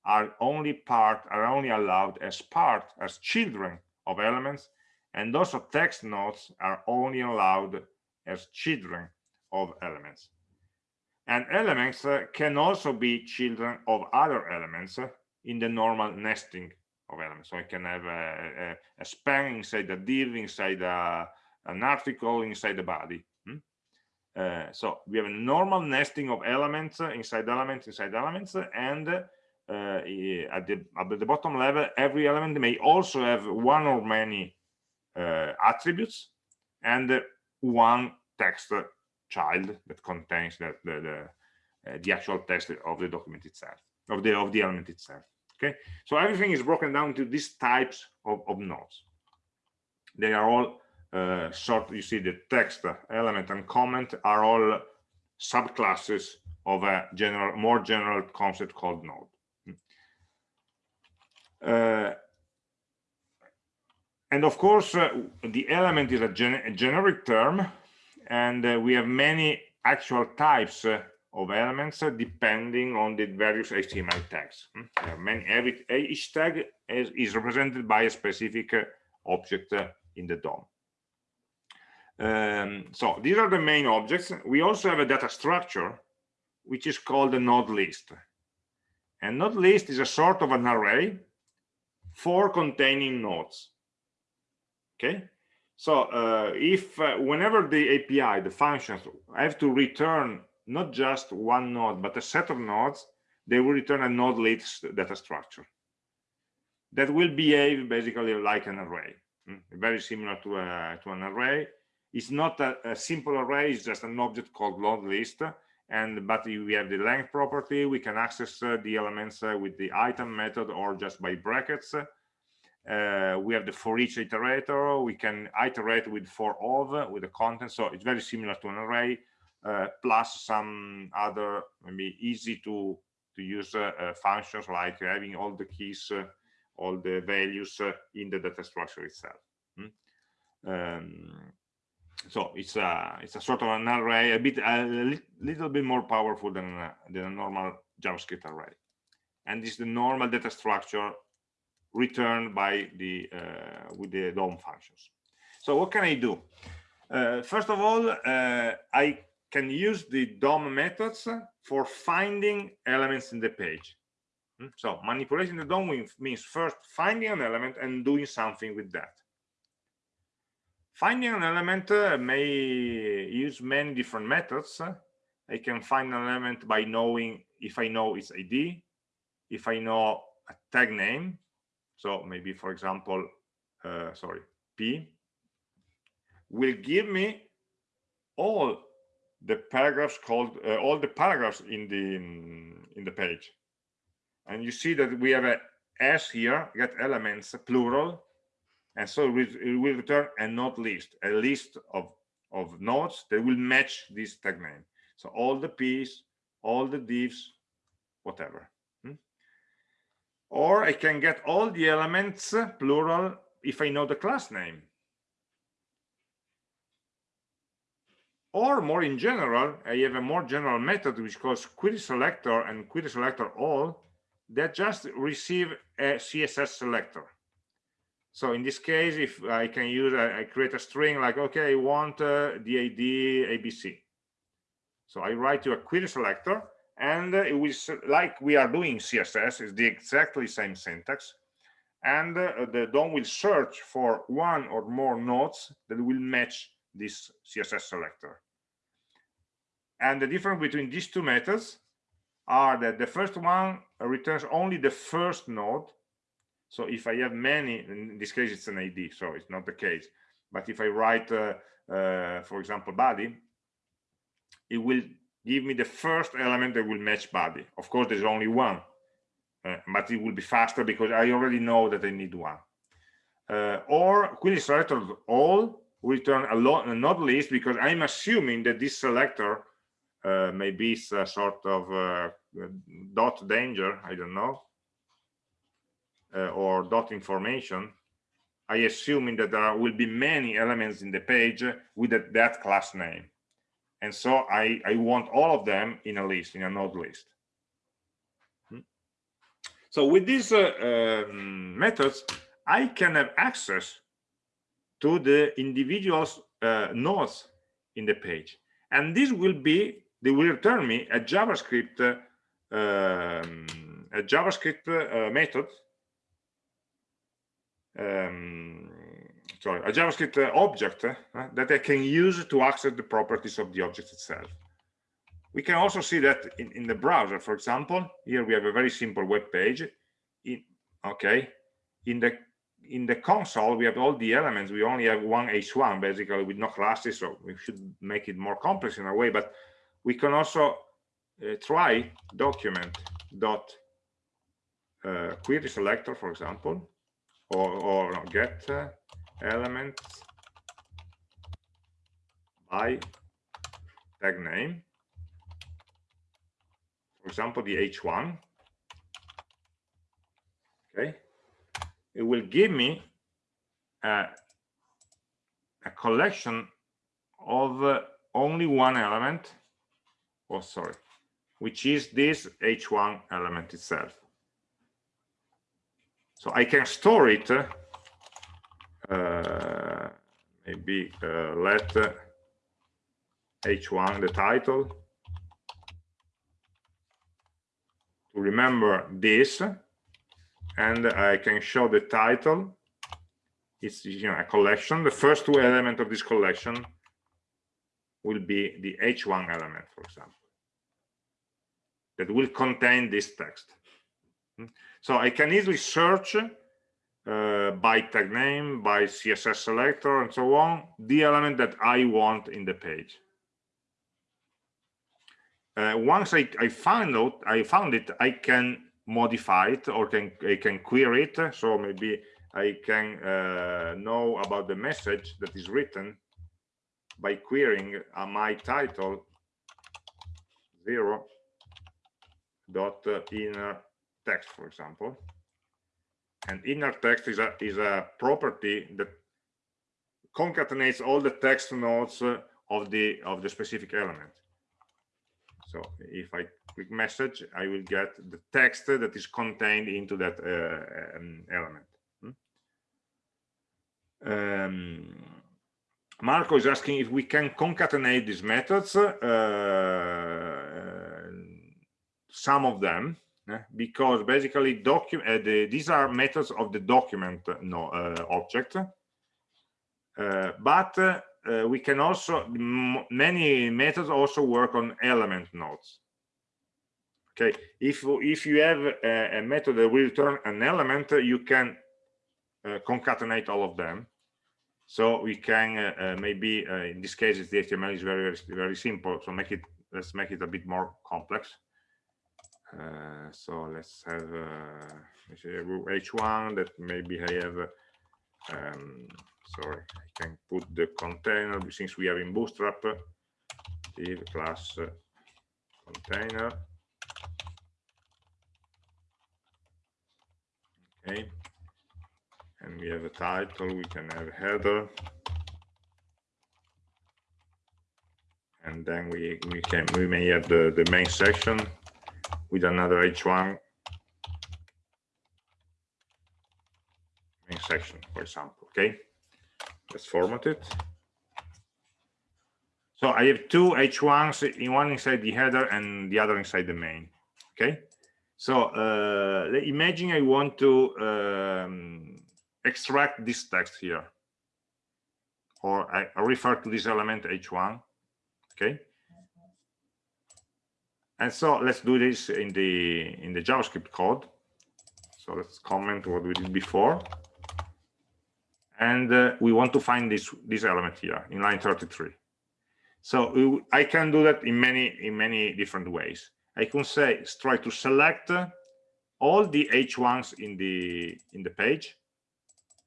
are only part are only allowed as part as children of elements, and also text nodes are only allowed as children of elements. And elements uh, can also be children of other elements uh, in the normal nesting of elements. So I can have a, a, a span inside a div, inside a, an article, inside the body. Hmm? Uh, so we have a normal nesting of elements uh, inside elements, inside elements, and at, the, at the bottom level, every element may also have one or many uh, attributes and one text child that contains the the, the, uh, the actual text of the document itself of the of the element itself okay? So everything is broken down to these types of, of nodes. They are all uh, sort you see the text element and comment are all subclasses of a general more general concept called node. uh, and of course uh, the element is a, gen a generic term and uh, we have many actual types uh, of elements uh, depending on the various HTML tags. Hmm? Many, every, each tag is, is, represented by a specific object in the DOM. Um, so these are the main objects. We also have a data structure, which is called a node list. And node list is a sort of an array for containing nodes. Okay, so uh, if uh, whenever the API, the functions have to return not just one node, but a set of nodes, they will return a node list data structure that will behave basically like an array, mm? very similar to, a, to an array. It's not a, a, simple array, it's just an object called node list. And but we have the length property, we can access uh, the elements uh, with the item method or just by brackets. Uh, we have the for each iterator. We can iterate with for of with the content. So it's very similar to an array uh, plus some other maybe easy to to use uh, uh functions like having all the keys uh, all the values uh, in the data structure itself. Hmm? um, so it's a it's a sort of an array a bit a li little bit more powerful than than a normal javascript array. And is the normal data structure returned by the uh, with the DOM functions. So what can i do? Uh, first of all uh, i can use the DOM methods for finding elements in the page. Hmm? so manipulating the DOM means first finding an element and doing something with that Finding an element uh, may use many different methods. I can find an element by knowing if I know its ID, if I know a tag name. So maybe, for example, uh, sorry, P will give me all the paragraphs called uh, all the paragraphs in the in the page. And you see that we have a S here, get elements plural, and so it will return a node list a list of of nodes that will match this tag name. So all the p's all the divs whatever hmm? or i can get all the elements plural if i know the class name. Or more in general i have a more general method which calls query selector and query selector all that just receive a css selector so in this case, if I can use, I, create a string like, okay, I want uh, the ID ABC. So I write to a query selector and it will, like we are doing CSS, is the exactly same syntax. And uh, the DOM will search for one or more nodes that will match this CSS selector. And the difference between these two methods are that the first one returns only the first node so if I have many, in this case, it's an ID, so it's not the case. But if I write, uh, uh, for example, body, it will give me the first element that will match body. Of course, there's only one, uh, but it will be faster because I already know that I need one. Uh, or query selector all return a, lot, not list because I'm assuming that this selector uh, maybe it's a sort of uh, dot danger, I don't know, or dot information, I assuming that there will be many elements in the page with that, that class name. And so I, I want all of them in a list, in a node list. Hmm. So with these uh, um, methods, I can have access to the individual's uh, nodes in the page. And this will be, they will return me a JavaScript, uh, um, a JavaScript uh, method um, sorry, a JavaScript uh, object uh, that I can use to access the properties of the object itself. We can also see that in, in the browser, for example, here we have a very simple web page. In, okay, in the in the console, we have all the elements. We only have one h1 basically with no classes, so we should make it more complex in a way. But we can also uh, try document dot uh, query selector, for example, or, or get uh, elements by tag name. For example the h1 okay. It will give me a, a collection of uh, only one element. Oh sorry. Which is this h1 element itself so I can store it, uh, maybe uh, let h1 the title. To remember this and I can show the title. It's you know a collection. The first two elements of this collection will be the h1 element for example that will contain this text? So I can easily search uh, by tag name, by CSS selector, and so on, the element that I want in the page. Uh, once I, I found out, I found it, I can modify it or can I can query it. So maybe I can uh, know about the message that is written by querying uh, my title zero dot uh, inner text, for example. And inner text is a, is a property that concatenates all the text nodes uh, of the of the specific element so if i click message i will get the text that is contained into that uh, um, element hmm? um, marco is asking if we can concatenate these methods uh, some of them because basically document uh, the, these are methods of the document uh, no, uh, object. Uh, but uh, we can also many methods also work on element nodes. Okay if if you have a, a method that will return an element you can uh, concatenate all of them. So we can maybe in this case the html is very, very very simple. So make it let's make it a bit more complex uh, so let's have uh, h1 that maybe I have um, sorry I can put the container since we are in bootstrap div class container. Okay. And we have a title we can have a header. And then we we can we may have the the main section with another h1 main section, for example. Okay, let's format it. So I have two h1s, in one inside the header and the other inside the main. Okay, so uh, imagine I want to um, extract this text here, or I, I refer to this element h1. Okay, and so let's do this in the in the javascript code. So let's comment what we did before. And uh, we want to find this this element here in line 33 so i can do that in many in many different ways. I can say try to select all the h1s in the in the page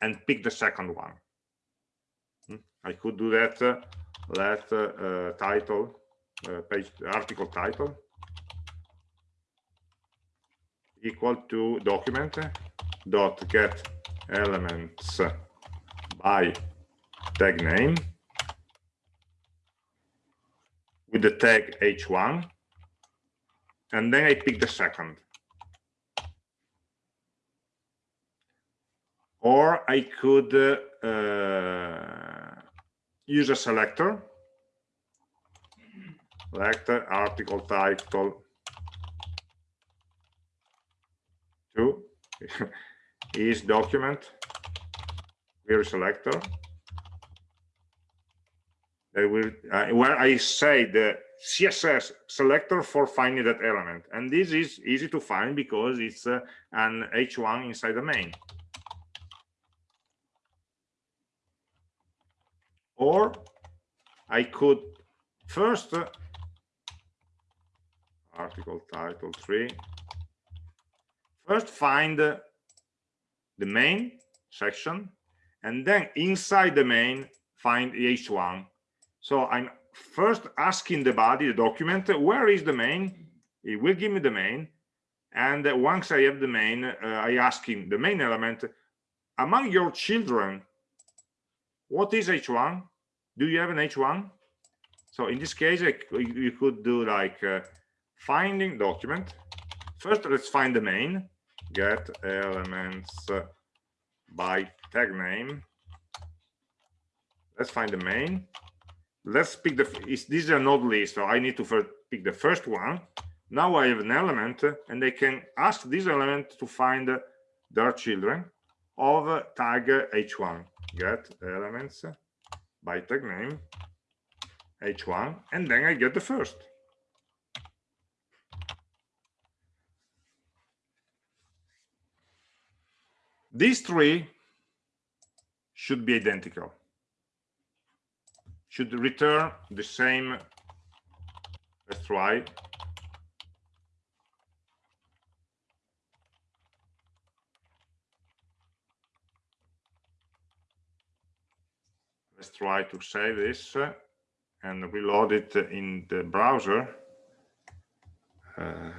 and pick the second one. Hmm? i could do that uh, let uh, uh title uh, page article title equal to document dot get elements by tag name with the tag h1 and then I pick the second. Or I could uh, use a selector selector article title. Two. Is document query selector that will uh, where I say the CSS selector for finding that element. And this is easy to find because it's uh, an h1 inside the main. Or I could first article title 3 first find the main section and then inside the main find h1 so i'm first asking the body the document where is the main? It will give me the main and once i have the main uh, i ask him the main element. Among your children what is h1 do you have an h1 so in this case you could do like uh, finding document. First let's find the main. Get elements by tag name. Let's find the main. Let's pick the is this is a node list so i need to first pick the first one. Now i have an element and i can ask this element to find their children of tag h1 get elements by tag name h1 and then i get the first These three should be identical, should return the same, let's try. Let's try to save this and reload it in the browser. Uh,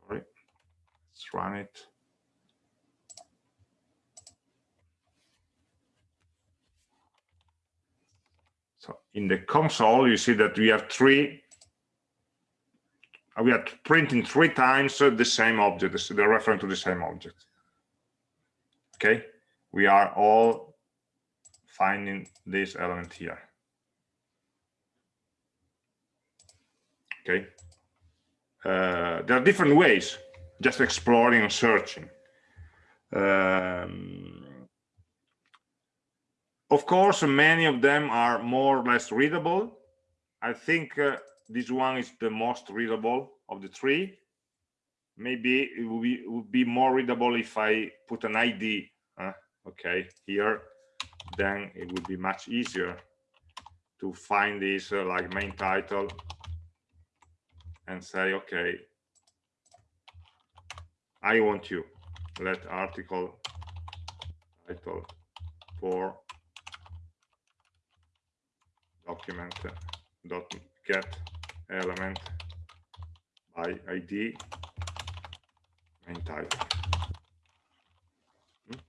sorry, let's run it. So in the console, you see that we have three, we are printing three times the same object, they're referring to the same object. Okay, we are all finding this element here. Okay, uh, there are different ways, just exploring and searching. Um, of course, many of them are more or less readable. I think uh, this one is the most readable of the three. Maybe it would be, would be more readable if I put an ID, uh, okay, here, then it would be much easier to find this uh, like main title and say, okay, I want you. Let article title for document dot get element by id main title hmm?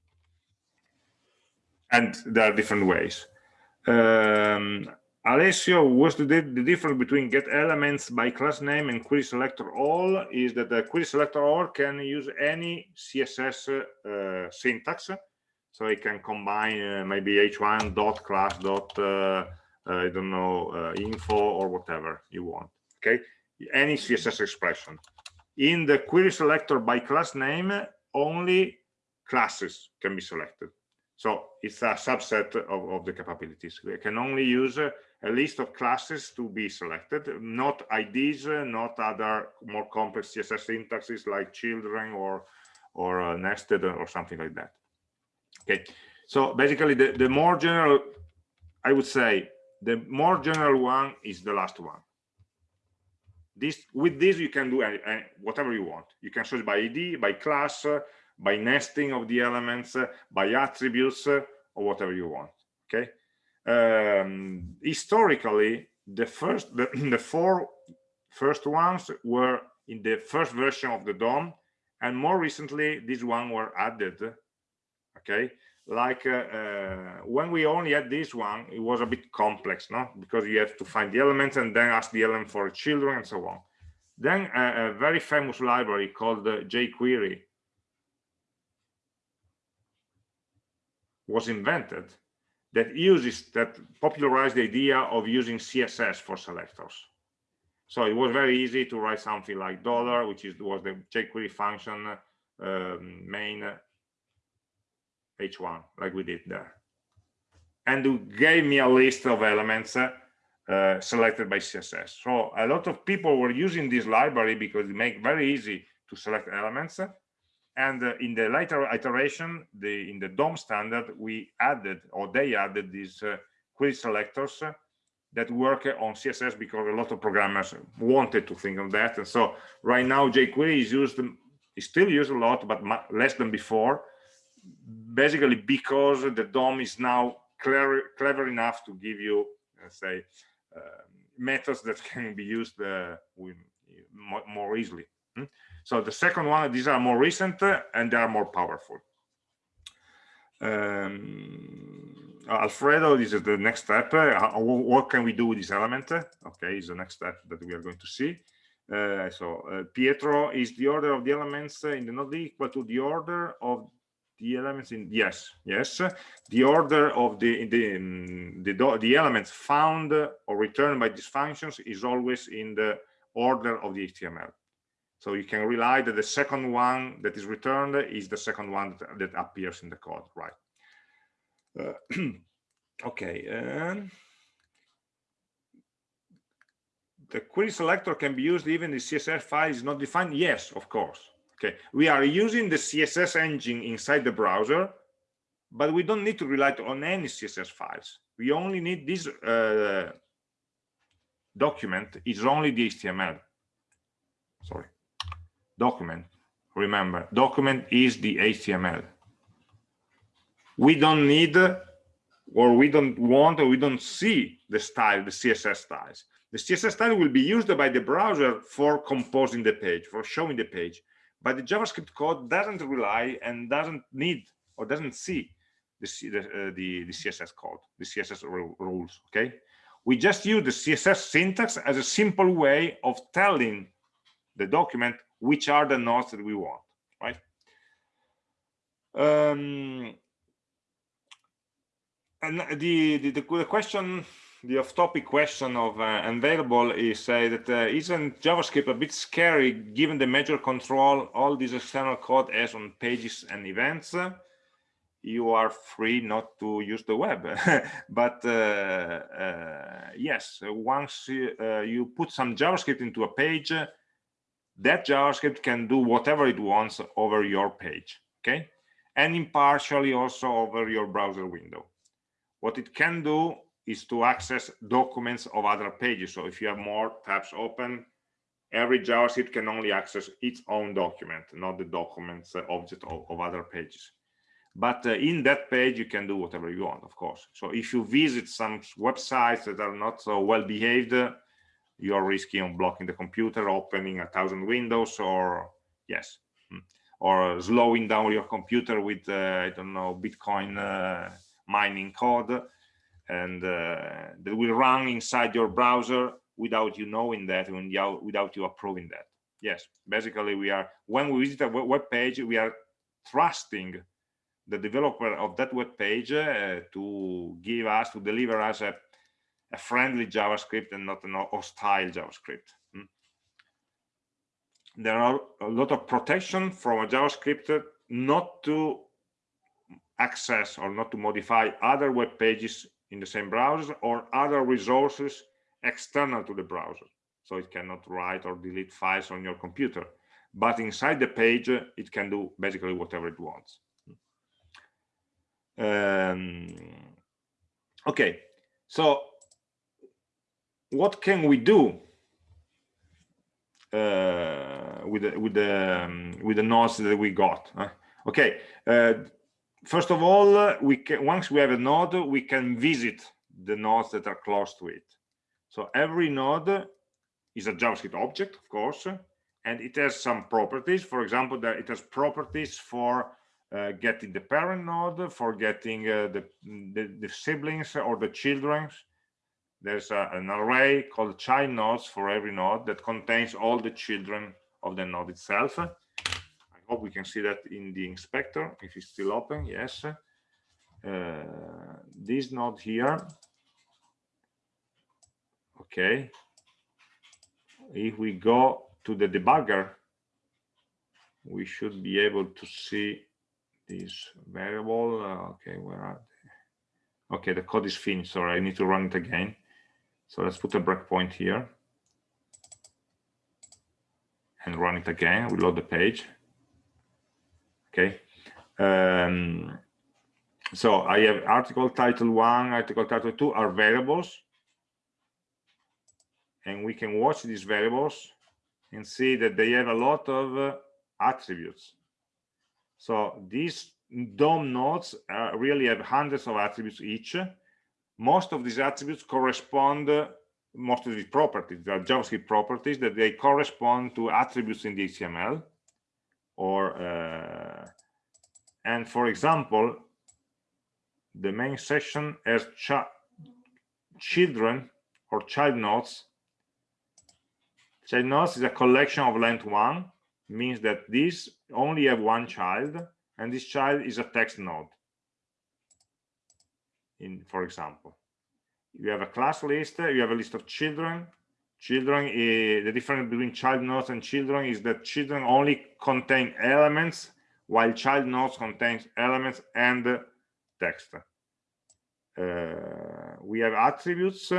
and there are different ways um, Alessio, what's the, the, difference between get elements by class name and query selector all is that the query selector all can use any CSS uh, syntax. So it can combine uh, maybe h1 dot class dot uh, I don't know uh, info or whatever you want. Okay, any CSS expression. In the query selector by class name, only classes can be selected. So it's a subset of, of the capabilities. We can only use a list of classes to be selected, not IDs, not other more complex CSS syntaxes like children or or uh, nested or something like that. Okay, so basically the, the more general, I would say the more general one is the last one. This with this you can do any, any, whatever you want. You can search by ID, by class, uh, by nesting of the elements, uh, by attributes, uh, or whatever you want. Okay um, historically the first the, the four first ones were in the first version of the DOM and more recently these one were added okay like uh, uh, when we only had this one it was a bit complex no? Because you have to find the elements and then ask the element for children and so on. Then a very famous library called uh, jQuery was invented that uses that popularized the idea of using css for selectors. So it was very easy to write something like dollar which is was the jQuery function um, main h1 like we did there. And it gave me a list of elements uh, selected by css so a lot of people were using this library because it make very easy to select elements. And uh, in the later iteration the in the dom standard we added or they added these uh, query selectors that work on css because a lot of programmers wanted to think of that. And so right now jquery is used is still used a lot but less than before basically because the dom is now clever clever enough to give you let's say uh, methods that can be used uh, more easily hmm? So the second one, these are more recent uh, and they are more powerful. Um, Alfredo, this is the next step. Uh, what can we do with this element? Okay, is the next step that we are going to see. Uh, so uh, Pietro is the order of the elements in the node equal to the order of the elements in yes yes the order of the the the, the elements found or returned by these functions is always in the order of the html so you can rely that the second one that is returned is the second one that, that appears in the code, right? Uh, okay. Um, the query selector can be used even if CSS file is not defined. Yes, of course. Okay. We are using the CSS engine inside the browser, but we don't need to rely on any CSS files. We only need this uh, document is only the HTML. Sorry document remember document is the html we don't need or we don't want or we don't see the style the css styles the css style will be used by the browser for composing the page for showing the page but the javascript code doesn't rely and doesn't need or doesn't see the uh, the, the css code the css rules okay? We just use the css syntax as a simple way of telling the document which are the nodes that we want right? Um, and the, the, the question the off-topic question of uh, available is say that uh, isn't javascript a bit scary given the major control all this external code has on pages and events? You are free not to use the web. But uh, uh, yes once you, uh, you put some javascript into a page that javascript can do whatever it wants over your page okay? And impartially also over your browser window. What it can do is to access documents of other pages. So if you have more tabs open every javascript can only access its own document not the documents uh, object of, of other pages. But uh, in that page you can do whatever you want of course. So if you visit some websites that are not so well behaved uh, you're risking on blocking the computer opening a thousand windows or yes hmm, or slowing down your computer with uh, i don't know bitcoin uh, mining code and uh, that will run inside your browser without you knowing that and without you approving that yes basically we are when we visit a web page we are trusting the developer of that web page uh, to give us to deliver us a, a, friendly javascript and not an hostile javascript hmm. there are a lot of protection from a javascript not to access or not to modify other web pages in the same browser or other resources external to the browser so it cannot write or delete files on your computer but inside the page it can do basically whatever it wants um, okay so what can we do uh, with the, with the um, with the nodes that we got huh? okay uh, first of all we can once we have a node we can visit the nodes that are close to it so every node is a javascript object of course and it has some properties for example that it has properties for uh, getting the parent node, for getting uh, the, the, the siblings or the children. There's a, an array called child nodes for every node that contains all the children of the node itself. We can see that in the inspector if it's still open. Yes. Uh, this node here. Okay. If we go to the debugger, we should be able to see this variable. Uh, okay, where are they? Okay, the code is finished. Sorry, I need to run it again. So let's put a breakpoint here and run it again. We load the page. Okay. Um, so I have article title one, article title two are variables. And we can watch these variables and see that they have a lot of uh, attributes. So these DOM nodes uh, really have hundreds of attributes each. Most of these attributes correspond, uh, most of these properties, they are JavaScript properties that they correspond to attributes in the HTML. Or, uh, and for example, the main section has ch children or child nodes. Child nodes is a collection of length one means that these only have one child and this child is a text node in for example you have a class list you have a list of children children uh, the difference between child nodes and children is that children only contain elements while child nodes contains elements and text uh, we have attributes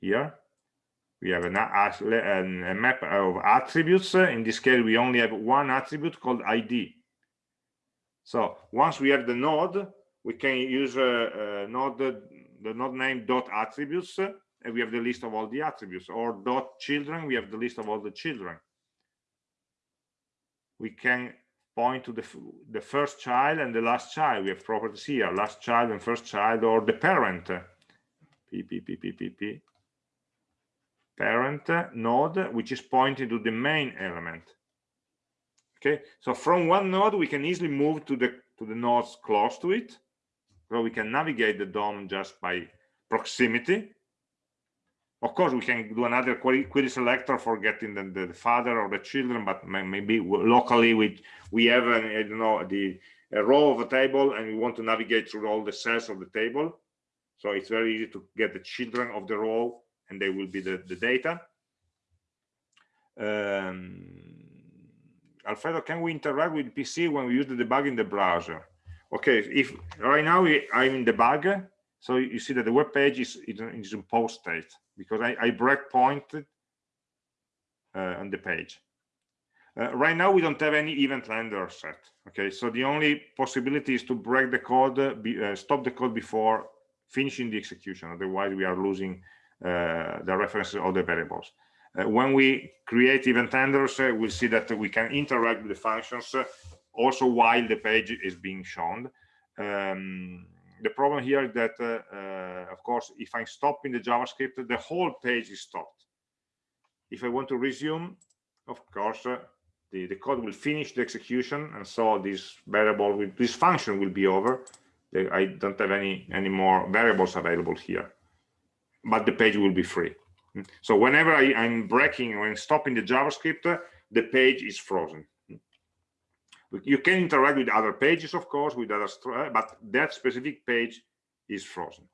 here we have an, a, a map of attributes. In this case, we only have one attribute called ID. So once we have the node, we can use a, a node, the node name dot attributes, and we have the list of all the attributes, or dot children, we have the list of all the children. We can point to the, the first child and the last child. We have properties here, last child and first child, or the parent. P, P, P, P, P, P parent node, which is pointing to the main element. Okay, so from one node, we can easily move to the to the nodes close to it. So we can navigate the DOM just by proximity. Of course, we can do another query, query selector for getting the, the, father or the children, but maybe locally we we have an, I don't know the a row of a table and we want to navigate through all the cells of the table. So it's very easy to get the children of the row and they will be the, the data. Um, Alfredo, can we interact with PC when we use the debug in the browser? Okay, if right now I'm in debug, so you see that the web page is, is in post state because I, I breakpointed uh, on the page. Uh, right now, we don't have any event handler set. Okay, so the only possibility is to break the code, uh, be, uh, stop the code before finishing the execution. Otherwise, we are losing uh, the references of the variables. Uh, when we create event handlers, we'll see that we can interact with the functions also while the page is being shown. Um, the problem here is that, uh, of course, if I'm stopping the JavaScript, the whole page is stopped. If I want to resume, of course, uh, the, the code will finish the execution and so this variable with this function will be over. I don't have any any more variables available here. But the page will be free. Mm. So whenever I, am breaking when stopping the JavaScript the page is frozen you can interact with other pages of course with other but that specific page is frozen.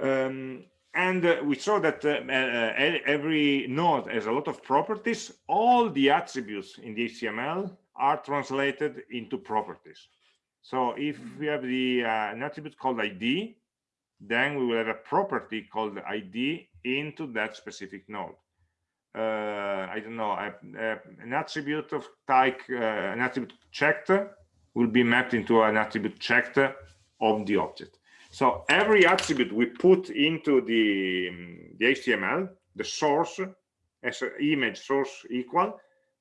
Um, and uh, we saw that uh, uh, every node has a lot of properties. All the attributes in the html are translated into properties. So if we have the uh, an attribute called id then we will have a property called id into that specific node. uh, Uh, i don't know uh, an attribute of type uh, an attribute checked will be mapped into an attribute checked of the object so every attribute we put into the, um, the HTML, the source as image source equal,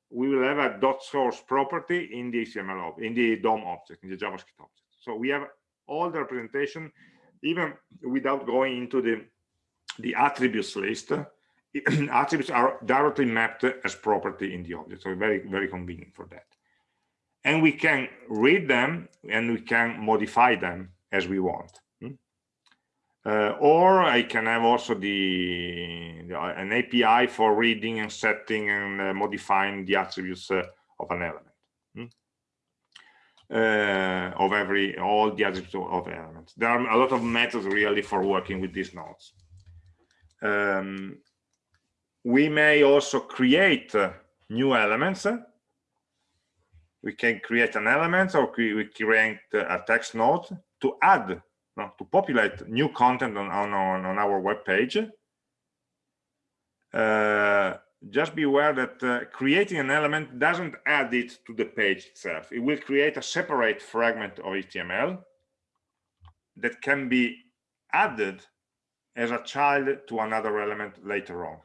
we will have a dot source property in the HTML of in the DOM object, in the JavaScript object. So we have all the representation, even without going into the the attributes list. attributes are directly mapped as property in the object, so very very convenient for that. And we can read them and we can modify them as we want. Uh, or I can have also the, the, an API for reading and setting and uh, modifying the attributes uh, of an element hmm? Uh, of every all the attributes of elements. There are a lot of methods really for working with these nodes. Um, we may also create uh, new elements. We can create an element or we create a text node to add no, to populate new content on, on, on our web page. Uh, just be aware that uh, creating an element doesn't add it to the page itself. It will create a separate fragment of HTML that can be added as a child to another element later on.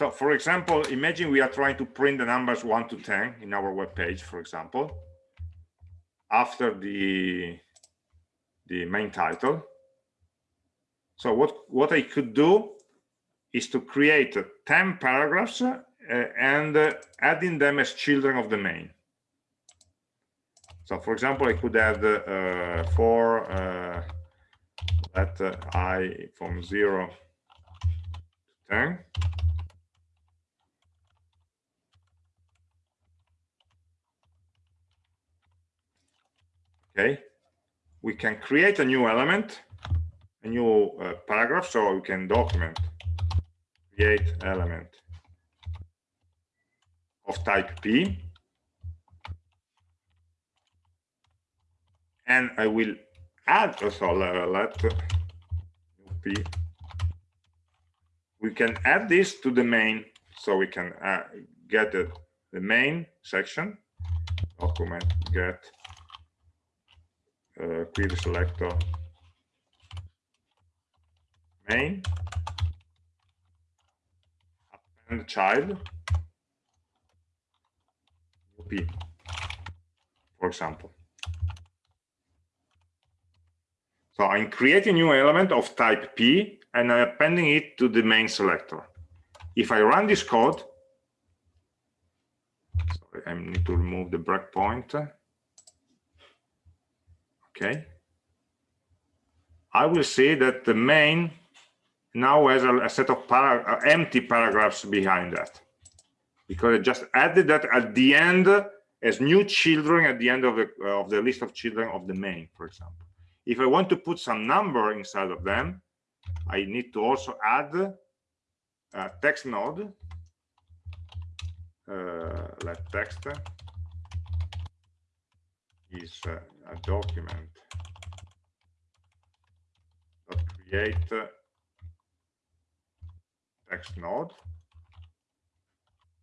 So for example, imagine we are trying to print the numbers 1 to 10 in our web page, for example, after the the main title. So what, what I could do is to create 10 paragraphs uh, and uh, adding them as children of the main. So for example, I could add uh, uh, let uh, i from 0 to 10. Okay, we can create a new element, a new uh, paragraph, so we can document create element of type P. And I will add also let P. We can add this to the main, so we can uh, get the, the main section, document get uh, query selector main. Append child. P for example. So i'm creating a new element of type p and i'm appending it to the main selector. If i run this code sorry i need to remove the breakpoint okay I will see that the main now has a, a set of para uh, empty paragraphs behind that because I just added that at the end as new children at the end of the of the list of children of the main, for example. If I want to put some number inside of them, I need to also add a text node. Uh, let text is uh, a document that create text node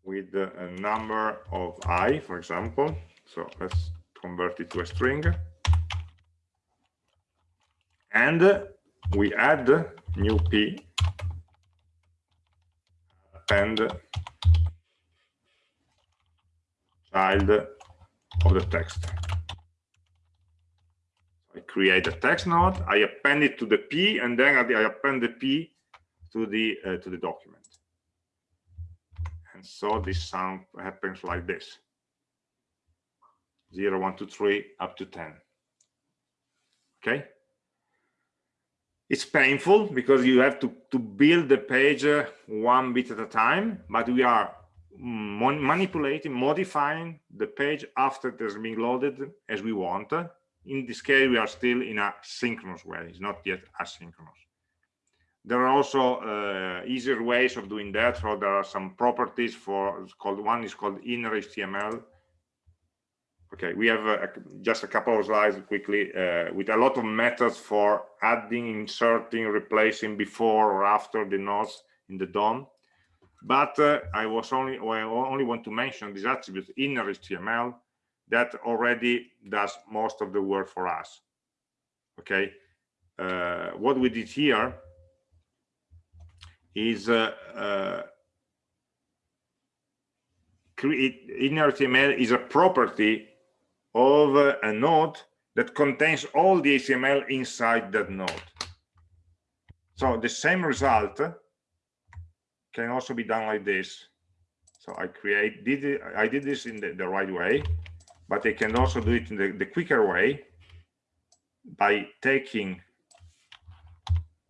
with a number of i, for example. So let's convert it to a string. And we add new p append child of the text. Create a text node, I append it to the p, and then I append the p to the uh, to the document. And so this sound happens like this. 0, 1, 2, 3, up to 10. Okay? It's painful because you have to, to build the page uh, one bit at a time, but we are manipulating, modifying the page after it has been loaded as we want. In this case, we are still in a synchronous way. It's not yet asynchronous. There are also uh, easier ways of doing that. So there are some properties for called one is called inner HTML. Okay, we have uh, just a couple of slides quickly uh, with a lot of methods for adding, inserting, replacing before or after the nodes in the DOM. But uh, I was only I only want to mention this attribute inner HTML that already does most of the work for us. Okay, uh, what we did here is uh, uh, create inner HTML is a property of uh, a node that contains all the HTML inside that node. So the same result can also be done like this. So I create did I did this in the, the right way, but I can also do it in the, the quicker way by taking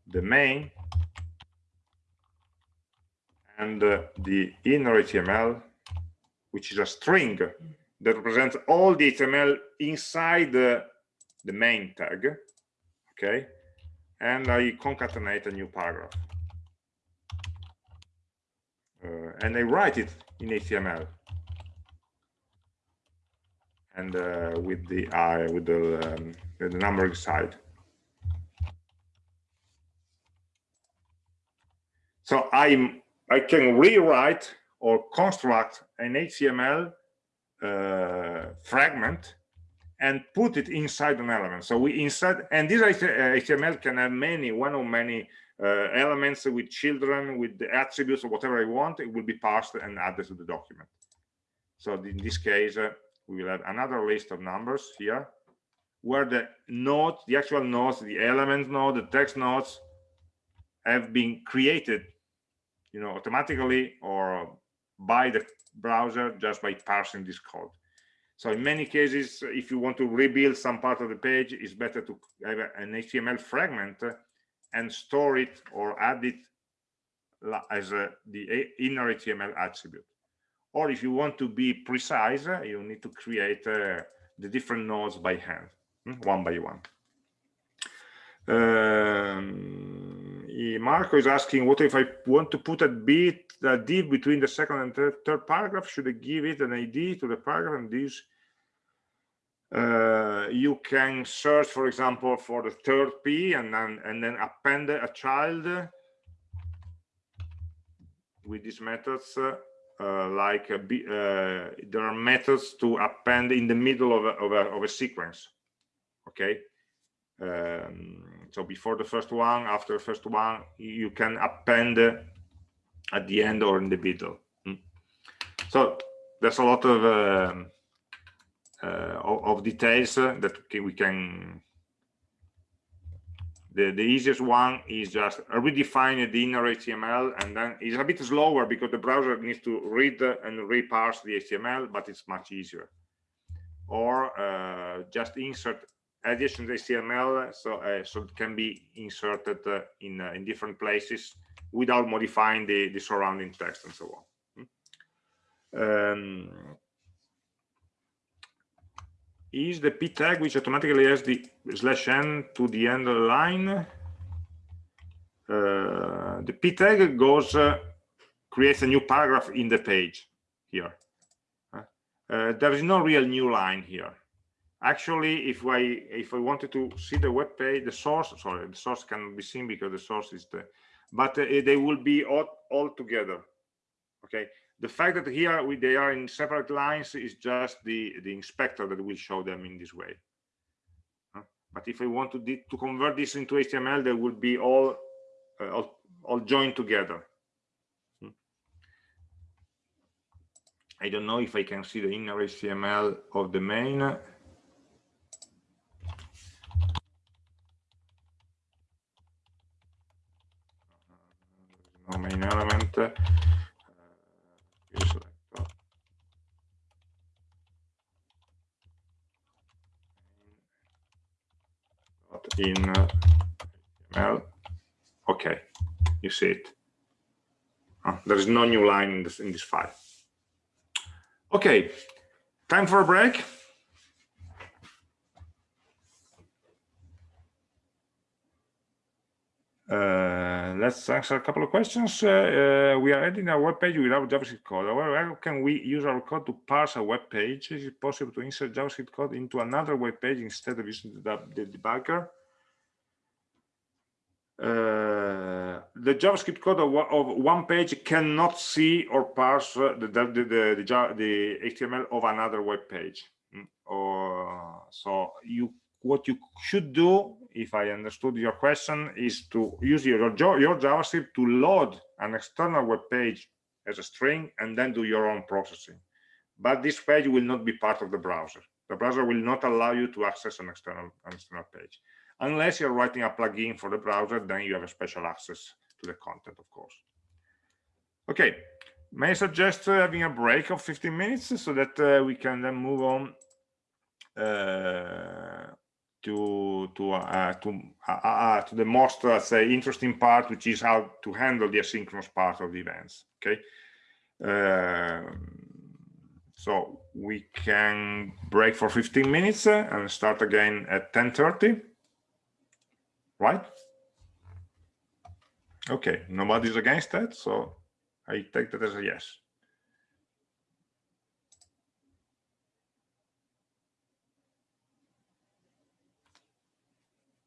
the main and uh, the inner HTML, which is a string that represents all the HTML inside the, the main tag, okay? And I concatenate a new paragraph. Uh, and I write it in HTML and uh, with the I with the, um, the numbering side. So I'm I can rewrite or construct an HTML uh, fragment and put it inside an element. So we inside, and this HTML can have many, one or many uh, elements with children, with the attributes or whatever I want, it will be parsed and added to the document. So in this case, uh, we will have another list of numbers here where the nodes, the actual nodes, the element node, the text nodes have been created you know, automatically or by the browser just by parsing this code. So in many cases, if you want to rebuild some part of the page, it's better to have an HTML fragment and store it or add it as a, the inner HTML attribute. Or if you want to be precise, you need to create uh, the different nodes by hand, hmm, one by one. Um, Marco is asking, what if I want to put a bit a div between the second and third, third paragraph? Should I give it an ID to the paragraph and this? Uh, you can search, for example, for the third P and then and then append a child with these methods. Uh, like uh, there are methods to append in the middle of a, of a, of a sequence. Okay. Um, so before the first one after the first one you can append at the end or in the middle hmm. so there's a lot of um, uh, of, of, details that we can the, the easiest one is just redefine the inner HTML and then it's a bit slower because the browser needs to read and reparse the HTML, but it's much easier. Or uh, just insert additional HTML, so uh, so it can be inserted uh, in uh, in different places without modifying the the surrounding text and so on. Um, is the p tag which automatically has the slash n to the end of the line. Uh, the p tag goes uh, creates a new paragraph in the page here. Uh, there is no real new line here actually if i if i wanted to see the web page the source sorry the source can be seen because the source is the but uh, they will be all, all together okay the fact that here we, they are in separate lines is just the the inspector that will show them in this way. But if i want to to convert this into html they will be all uh, all, all joined together. Hmm. i don't know if i can see the inner html of the main. No main element uh, in HTML. Okay, you see it. Oh, there is no new line in this in this file. Okay, time for a break. Uh, let's answer a couple of questions. Uh, uh, we are editing a web page without JavaScript code. How can we use our code to parse a web page? Is it possible to insert JavaScript code into another web page instead of using the, the debugger? Uh, the JavaScript code of, of, one page cannot see or parse the, the, the, the, the HTML of another web page. Mm, or, so you what you should do, if I understood your question, is to use your, your JavaScript to load an external web page as a string and then do your own processing. But this page will not be part of the browser. The browser will not allow you to access an external, an external page. Unless you're writing a plugin for the browser, then you have a special access to the content, of course. Okay, may I suggest uh, having a break of 15 minutes so that uh, we can then move on uh, to to uh, to uh, uh, to the most uh, say interesting part, which is how to handle the asynchronous part of the events. Okay, um, so we can break for 15 minutes uh, and start again at 10:30. Right? Okay, nobody's against that, so I take that as a yes.